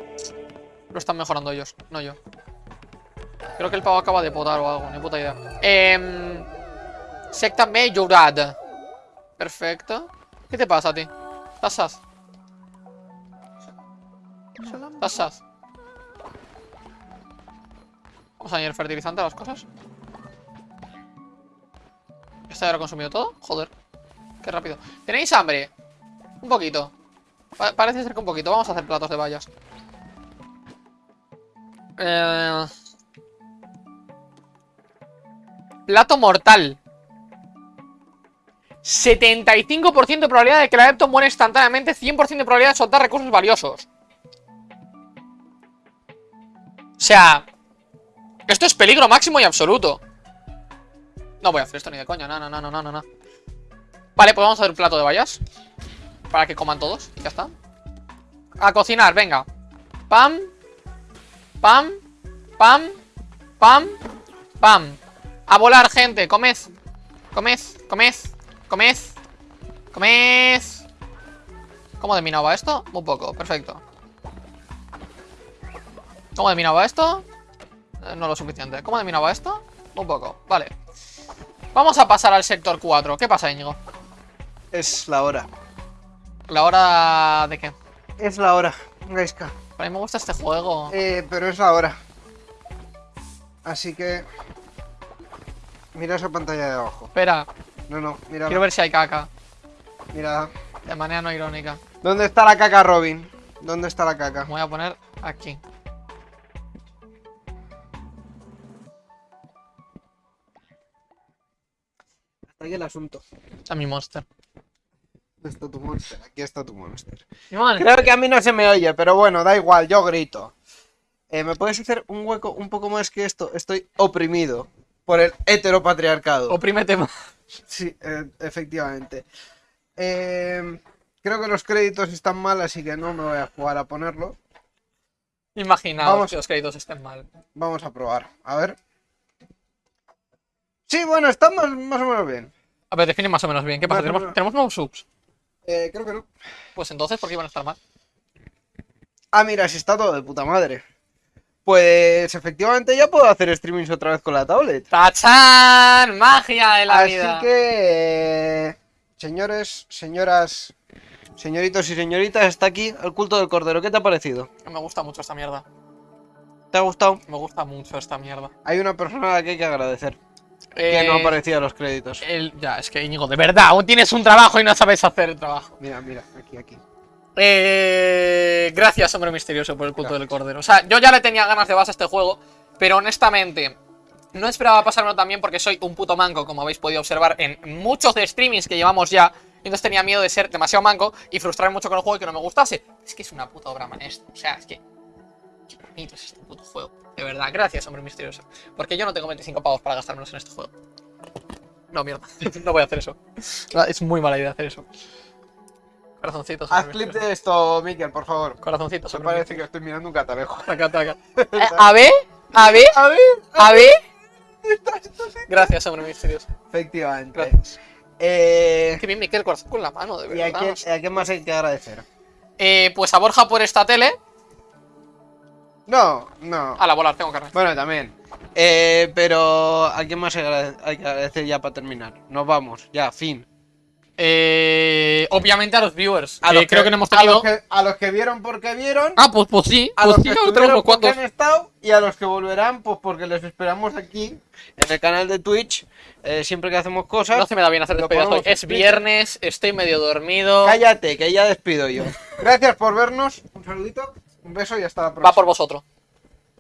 Speaker 1: Lo están mejorando ellos, no yo Creo que el pavo acaba de potar o algo Ni puta idea. Eh, Secta Majorad Perfecto. ¿Qué te pasa a ti? ¿Estás saz? Vamos a añadir fertilizante a las cosas. ¿Esta ya lo ha consumido todo? Joder. Qué rápido. ¿Tenéis hambre? Un poquito. Pa- Parece ser que un poquito. Vamos a hacer platos de vallas Eh, Plato mortal. 75% de probabilidad de que el adepto muera instantáneamente 100% de probabilidad de soltar recursos valiosos. O sea Esto es peligro máximo y absoluto. No voy a hacer esto ni de coña No, no, no, no, no, no Vale, pues vamos a hacer un plato de vallas Para que coman todos, ya está. A cocinar, venga. Pam Pam Pam Pam Pam A volar, gente, comed Comed, comed, comed Comed ¿Cómo de minado va esto? Muy poco, perfecto ¿Cómo de minado va esto? Eh, no lo suficiente ¿Cómo de minado va esto? Muy poco, vale Vamos a pasar al sector 4 ¿Qué pasa, Íñigo?
Speaker 3: Es la hora.
Speaker 1: ¿La hora de qué?
Speaker 3: Es la hora, Gaiska.
Speaker 1: A mí me gusta este juego
Speaker 3: Eh, pero es la hora. Así que... Mira esa pantalla de abajo.
Speaker 1: Espera,
Speaker 3: No, no, mira.
Speaker 1: quiero ver si hay caca
Speaker 3: Mira.
Speaker 1: De manera no irónica
Speaker 3: ¿Dónde está la caca, Robin? ¿Dónde está la caca?
Speaker 1: Me voy a poner aquí
Speaker 3: Hasta aquí el asunto.
Speaker 1: A mi monster
Speaker 3: ¿Dónde está tu monster? Aquí está tu monster.
Speaker 1: Mi monster.
Speaker 3: Creo que a mí no se me oye, pero bueno, da igual, yo grito. Eh, ¿Me puedes hacer un hueco un poco más que esto? Estoy oprimido por el heteropatriarcado.
Speaker 1: Oprímete más
Speaker 3: Sí, eh, efectivamente. Eh, creo que los créditos están mal, así que no me voy a jugar a ponerlo.
Speaker 1: Imaginaos
Speaker 3: Vamos.
Speaker 1: que los créditos estén mal
Speaker 3: Vamos a probar. A ver. Sí, bueno, está más, más o menos bien.
Speaker 1: A ver, define más o menos bien. ¿Qué pasa?
Speaker 3: Más
Speaker 1: ¿Tenemos. ¿Tenemos nuevos subs?
Speaker 3: Eh, creo que no.
Speaker 1: Pues entonces, ¿por qué iban a estar mal?
Speaker 3: Ah, mira, si está todo de puta madre. Pues efectivamente ya puedo hacer streamings otra vez con la tablet.
Speaker 1: ¡Tachán! ¡Magia de la
Speaker 3: Así
Speaker 1: vida!
Speaker 3: que, eh, señores, señoras, señoritos y señoritas, está aquí el culto del cordero. ¿Qué te ha parecido?
Speaker 1: Me gusta mucho esta mierda.
Speaker 3: ¿Te ha gustado?
Speaker 1: Me gusta mucho esta mierda.
Speaker 3: Hay una persona a la que hay que agradecer, que no
Speaker 1: Eh,
Speaker 3: aparecía en los créditos.
Speaker 1: el- ya, es que Íñigo, de verdad, aún tienes un trabajo y no sabes hacer el trabajo.
Speaker 3: Mira, mira, aquí, aquí.
Speaker 1: Eh, gracias, hombre misterioso, por el culto del cordero. O sea, yo ya le tenía ganas de base a este juego, pero honestamente, no esperaba pasármelo también porque soy un puto manco, como habéis podido observar en muchos de streamings que llevamos ya. Entonces tenía miedo de ser demasiado manco y frustrarme mucho con el juego y que no me gustase. Es que es una puta obra maestra. O sea, es que. Qué bonito es este puto juego. De verdad, gracias, hombre misterioso. Porque yo no tengo 25 pavos para gastármelos en este juego. No, mierda. (laughs) no voy a hacer eso. Es muy mala idea hacer eso. Corazoncitos.
Speaker 3: Haz clip de esto, Miquel, por favor.
Speaker 1: Corazoncitos.
Speaker 3: Me parece que estoy mirando un catalejo.
Speaker 1: Taca, taca. (laughs) Eh, a ver, a ver,
Speaker 3: A ver.
Speaker 1: Gracias, hombre misterioso.
Speaker 3: efectivamente.
Speaker 1: Gracias.
Speaker 3: Eh,
Speaker 1: Qué bien me queda el corazón con la mano, de
Speaker 3: ¿Y a
Speaker 1: verdad.
Speaker 3: quién, a quién más hay que agradecer?
Speaker 1: Eh, pues a Borja por esta tele.
Speaker 3: No, no.
Speaker 1: A la volar, tengo carne.
Speaker 3: Bueno, también. Eh, pero ¿a quién más que hay que agradecer ya para terminar? Nos vamos, ya, fin.
Speaker 1: Eh, obviamente a los viewers.
Speaker 3: A
Speaker 1: que
Speaker 3: los
Speaker 1: creo que no hemos
Speaker 3: a
Speaker 1: tenido.
Speaker 3: los que, a los que vieron porque vieron,
Speaker 1: Ah, pues, pues sí.
Speaker 3: a
Speaker 1: Pues
Speaker 3: los
Speaker 1: sí,
Speaker 3: que estuvieron porque han estado y a los que volverán, pues porque les esperamos aquí en el canal de Twitch. eh, siempre que hacemos cosas.
Speaker 1: No se me da bien hacer despedidas hoy. Es viernes, estoy medio dormido.
Speaker 3: Cállate, que ya despido yo. (laughs) Gracias por vernos. Un saludito, un beso y hasta la próxima.
Speaker 1: Va por vosotros.